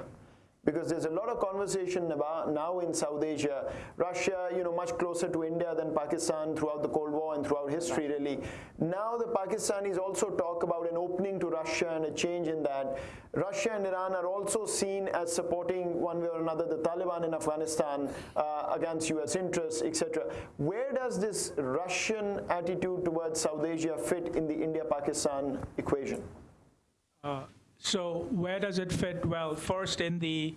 Because there's a lot of conversation about now in South Asia, Russia, you know, much closer to India than Pakistan throughout the Cold War and throughout history, really. Now the Pakistanis also talk about an opening to Russia and a change in that. Russia and Iran are also seen as supporting one way or another the Taliban in Afghanistan uh, against U.S. interests, etc. Where does this Russian attitude towards South Asia fit in the India-Pakistan equation? So where does it fit? Well, first in the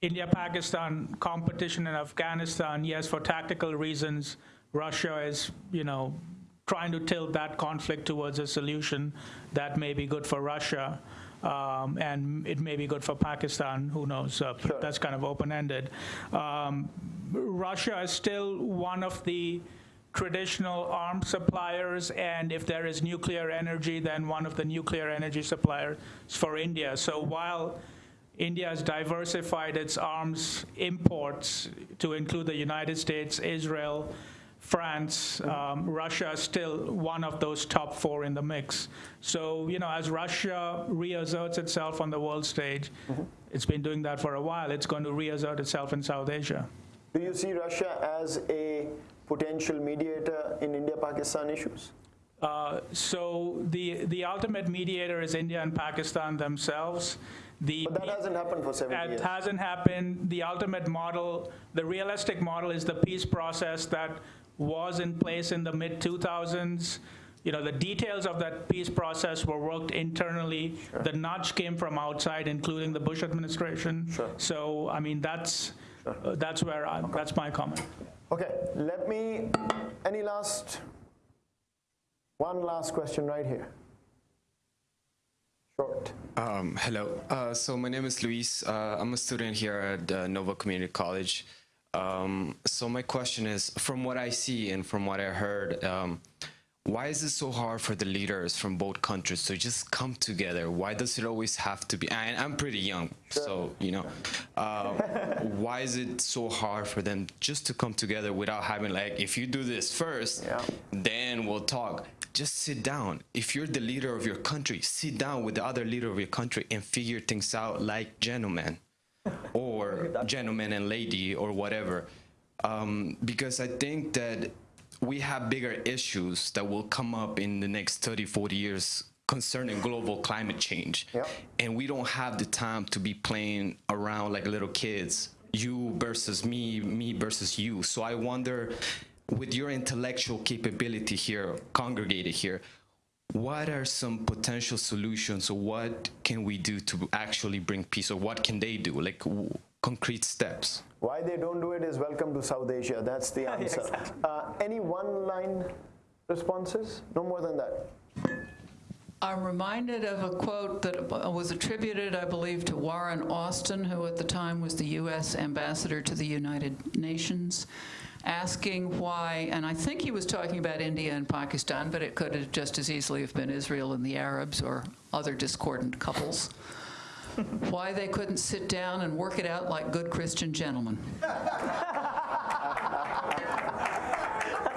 India-Pakistan competition in Afghanistan, yes, for tactical reasons, Russia is, you know, trying to tilt that conflict towards a solution that may be good for Russia. Um, and it may be good for Pakistan, who knows? Uh, That's kind of open-ended. Um, Russia is still one of the traditional arms suppliers, and if there is nuclear energy, then one of the nuclear energy suppliers for India. So while India has diversified its arms imports to include the United States, Israel, France, um, Russia is still one of those top four in the mix. So, you know, as Russia reasserts itself on the world stage, it's been doing that for a while, it's going to reassert itself in South Asia. Do you see Russia as a potential mediator in India-Pakistan issues? Uh, so the the ultimate mediator is India and Pakistan themselves. The But that hasn't happened for 70 It years. hasn't happened. The ultimate model, the realistic model, is the peace process that was in place in the mid 2000s. You know, the details of that peace process were worked internally. The nudge came from outside, including the Bush administration. So, I mean, that's uh, that's where I, that's my comment. Okay, let me, any last, one last question right here. Short. Um, hello. Uh, so my name is Luis. Uh, I'm a student here at uh, Nova Community College. Um, so my question is, from what I see and from what I heard, um, why is it so hard for the leaders from both countries to just come together? Why does it always have to be? And I'm pretty young, so you know, uh, why is it so hard for them just to come together without having like, if you do this first, Yeah. then we'll talk. Just sit down. If you're the leader of your country, sit down with the other leader of your country and figure things out like gentlemen or gentleman and lady or whatever. Um, because I think that we have bigger issues that will come up in the next 30, 40 years concerning global climate change. Yep. And we don't have the time to be playing around like little kids, you versus me, me versus you. So I wonder, with your intellectual capability here, congregated here, what are some potential solutions or what can we do to actually bring peace or what can they do like w- concrete steps Why they don't do it is welcome to South Asia. That's the answer. uh, any one-line responses? No more than that. I'm reminded of a quote that was attributed, I believe, to Warren Austin, who at the time was the U.S. ambassador to the United Nations, asking why, and I think he was talking about India and Pakistan, but it could have just as easily have been Israel and the Arabs or other discordant couples, why they couldn't sit down and work it out like good Christian gentlemen.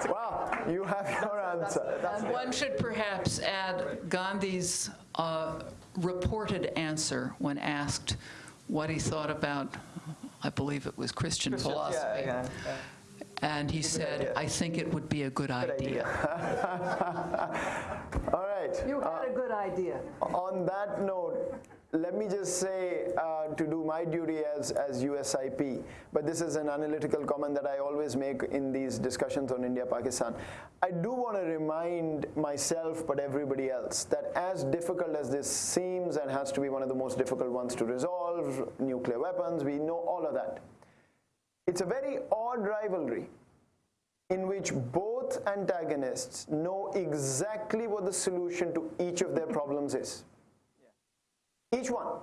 Wow, you have your answer. And one should perhaps add Gandhi's uh, reported answer when asked what he thought about, I believe it was Christian philosophy. And he said, I think it would be a good idea. All right. You had a good idea. On that note, let me just say uh, to do my duty as, as USIP, but this is an analytical comment that I always make in these discussions on India-Pakistan. I do want to remind myself, but everybody else, that as difficult as this seems and has to be one of the most difficult ones to resolve, nuclear weapons, we know all of that. It's a very odd rivalry in which both antagonists know exactly what the solution to each of their problems is. Each one.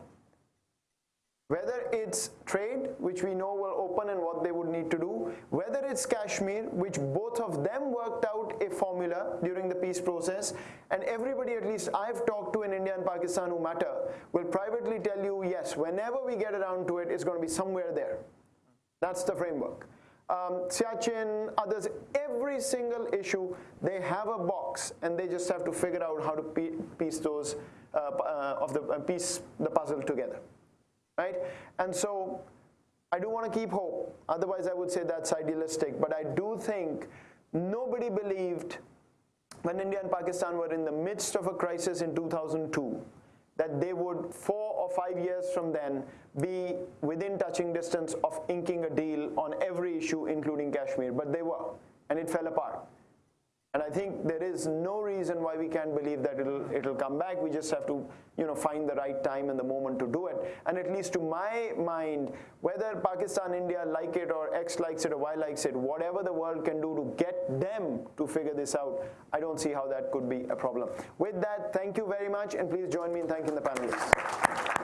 Whether it's trade, which we know will open and what they would need to do, whether it's Kashmir, which both of them worked out a formula during the peace process, and everybody, at least I've talked to in India and Pakistan who matter, will privately tell you, yes, whenever we get around to it, it's going to be somewhere there. That's the framework. Um, Siachen, others, every single issue, they have a box and they just have to figure out how to piece those uh, uh, of the uh, piece the puzzle together. right? And so I do want to keep hope. Otherwise, I would say that's idealistic. But I do think nobody believed when India and Pakistan were in the midst of a crisis in 2002 that they would, four or five years from then, be within touching distance of inking a deal on every issue, including Kashmir. But they were, and it fell apart. And I think there is no reason why we can't believe that it'll, it'll come back. We just have to you know, find the right time and the moment to do it. And at least to my mind, whether Pakistan, India like it or X likes it or Y likes it, whatever the world can do to get them to figure this out, I don't see how that could be a problem. With that, thank you very much, and please join me in thanking the panelists.